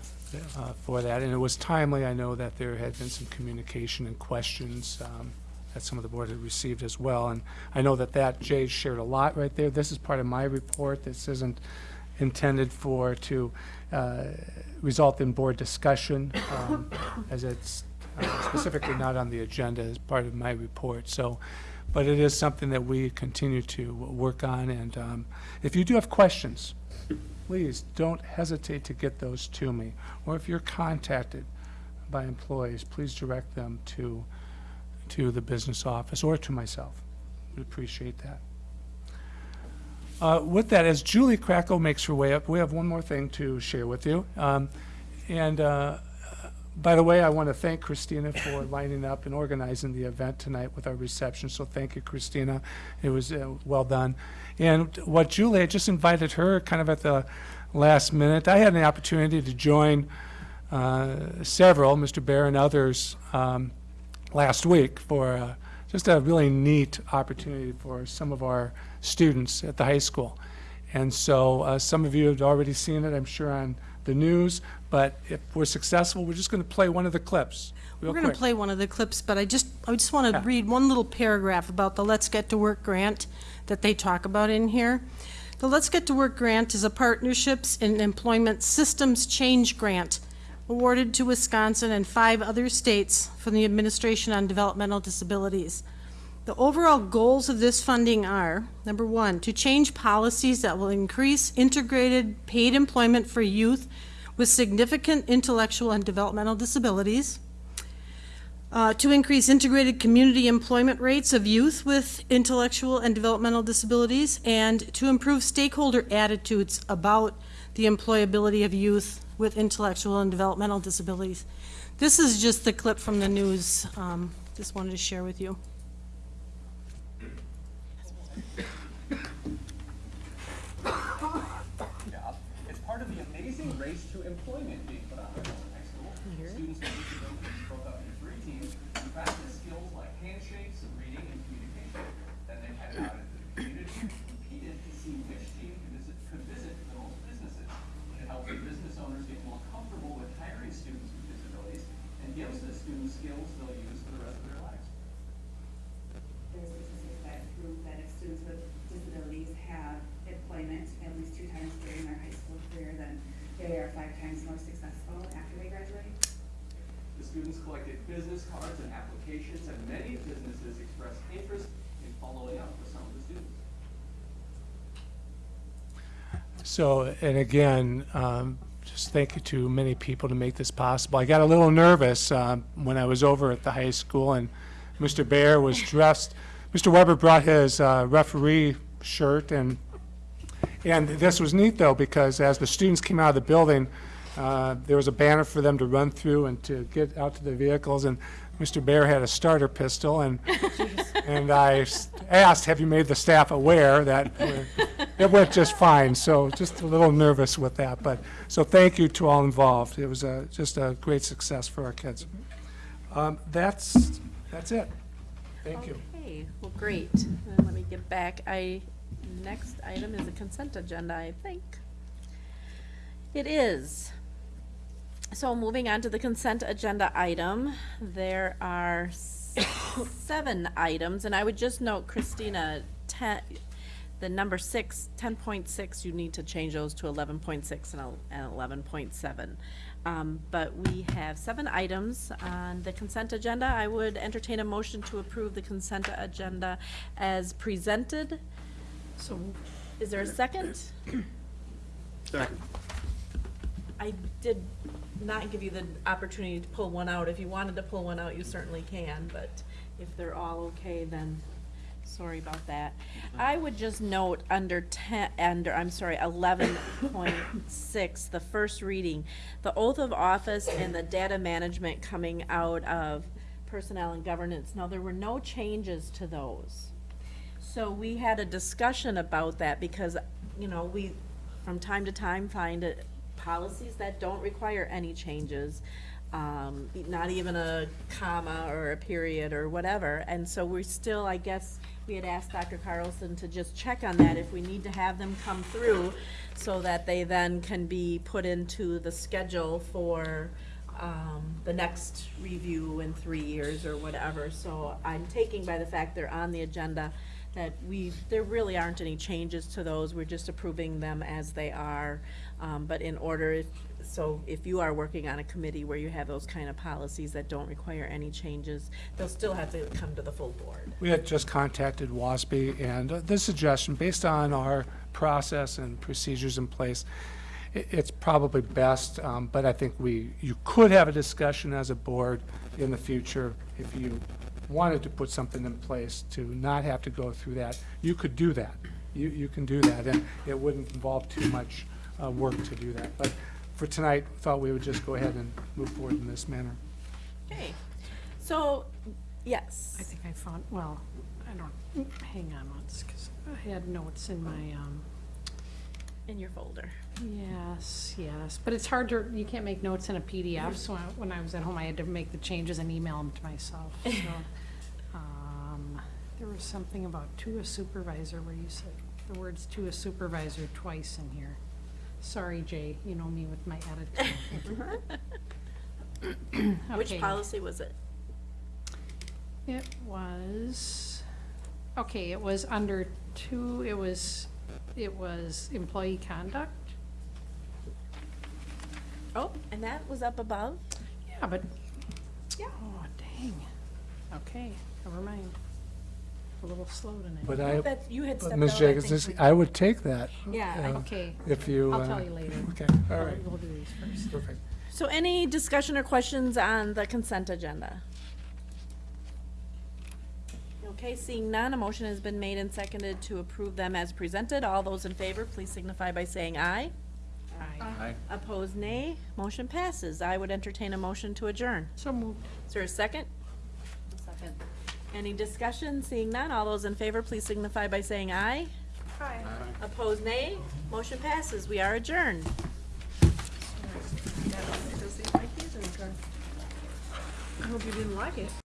uh, for that. And it was timely. I know that there had been some communication and questions um, that some of the board had received as well. And I know that that, Jay shared a lot right there. This is part of my report. This isn't intended for, to uh, result in board discussion, um, as it's uh, specifically not on the agenda as part of my report. So, but it is something that we continue to work on. And um, if you do have questions, please don't hesitate to get those to me. Or if you're contacted by employees, please direct them to, to the business office or to myself. We'd appreciate that. Uh, With that, as Julie Krakow makes her way up, we have one more thing to share with you. Um, And uh, by the way, I want to thank Christina for lining up and organizing the event tonight with our reception, so thank you, Christina. It was uh, well done. And what Julie, I just invited her kind of at the last minute. I had an opportunity to join uh, several, Mr. Bear and others, um, last week for uh, just a really neat opportunity for some of our students at the high school. And so uh, some of you have already seen it, I'm sure, on the news, but if we're successful, we're just going to play one of the clips. We're going to play one of the clips, but I just, I just want to Yeah. read one little paragraph about the Let's Get to Work grant that they talk about in here. The Let's Get to Work grant is a Partnerships and Employment Systems Change Grant awarded to Wisconsin and five other states from the Administration on Developmental Disabilities. The overall goals of this funding are, number one, to change policies that will increase integrated paid employment for youth with significant intellectual and developmental disabilities, uh, to increase integrated community employment rates of youth with intellectual and developmental disabilities, and to improve stakeholder attitudes about the employability of youth with intellectual and developmental disabilities. This is just the clip from the news, um, just wanted to share with you. job. It's part of the amazing race to employment being put on by Northern High School. Students with disabilities broke up into three teams and practiced skills like handshakes, reading, and communication. Then they headed out into the community and competed to see which team could visit, could visit the most businesses. It helps the business owners get more comfortable with hiring students with disabilities and gives the students skills they'll use for the rest of their lives. There's statistics that prove that if students with disabilities have employment at least two times during their high school career, then they are five times more successful after they graduate. The students collected business cards and applications, and many businesses expressed interest in following up with some of the students. So, and again, um, just thank you to many people to make this possible. I got a little nervous um, when I was over at the high school and Mr. Bear was dressed, Mr. Weber brought his uh, referee shirt and, and this was neat though, because as the students came out of the building, uh, there was a banner for them to run through and to get out to their vehicles and Mr. Bear had a starter pistol and, and I s- asked, have you made the staff aware that we're- it went just fine, so just a little nervous with that, but, so thank you to all involved. It was a, just a great success for our kids. Um, That's, that's it. Thank you. Okay, well, great. Then let me get back. I, next item is a consent agenda, I think. It is. So moving on to the consent agenda item, there are seven items, and I would just note, Christina, ten, the number six, ten point six, you need to change those to eleven point six and el- and eleven point seven. Um, but we have seven items on the consent agenda. I would entertain a motion to approve the consent agenda as presented. So, is there a second? Second. I did not give you the opportunity to pull one out. If you wanted to pull one out, you certainly can, but if they're all okay, then sorry about that. I would just note under ten, under, I'm sorry, eleven point six, the first reading, the oath of office and the data management coming out of personnel and governance. Now, there were no changes to those. So we had a discussion about that because, you know, we, from time to time, find it, policies that don't require any changes. um, not even a comma or a period or whatever. And so we're still, I guess, we had asked Dr. Carlson to just check on that if we need to have them come through so that they then can be put into the schedule for, um, the next review in three years or whatever. So I'm taking by the fact they're on the agenda that we, there really aren't any changes to those. We're just approving them as they are. Um, but in order, so if you are working on a committee where you have those kind of policies that don't require any changes, they'll still have to come to the full board. We had just contacted WASB, and uh, the suggestion, based on our process and procedures in place, i- it's probably best, um, but I think we, you could have a discussion as a board in the future if you wanted to put something in place to not have to go through that. You could do that. You, you can do that, and it wouldn't involve too much uh, work to do that. But for tonight, thought we would just go ahead and move forward in this manner. Okay, so, yes. I think I found, well, I don't, hang on once, because I had notes in my, um, In your folder. yes, yes, but it's hard to, you can't make notes in a PDF, so I- when I was at home, I had to make the changes and email them to myself, so. um, There was something about to a supervisor where you said the words to a supervisor twice in here. Sorry, Jay, you know me with my attitude. Which Okay. policy was it? It was, okay, it was under two, it was, it was employee conduct. Oh, and that was up above? Yeah, but, yeah, oh, dang. Okay, never mind. A little slow tonight. But I, That you had but stepped Ms. I Jacobs, think, this- we- I would take that. Yeah, uh, Okay. If you. I'll uh, tell you later. Okay, all We'll- We'll do these first. Perfect. So any discussion or questions on the consent agenda? Okay, seeing none, a motion has been made and seconded to approve them as presented. All those in favor, please signify by saying aye. Aye. Opposed, nay. Motion passes. I would entertain a motion to adjourn. So moved. Is there a second? Second. Any discussion? Seeing none, all those in favor, please signify by saying aye. Aye. Opposed, nay. Motion passes. We are adjourned. I hope you didn't like it.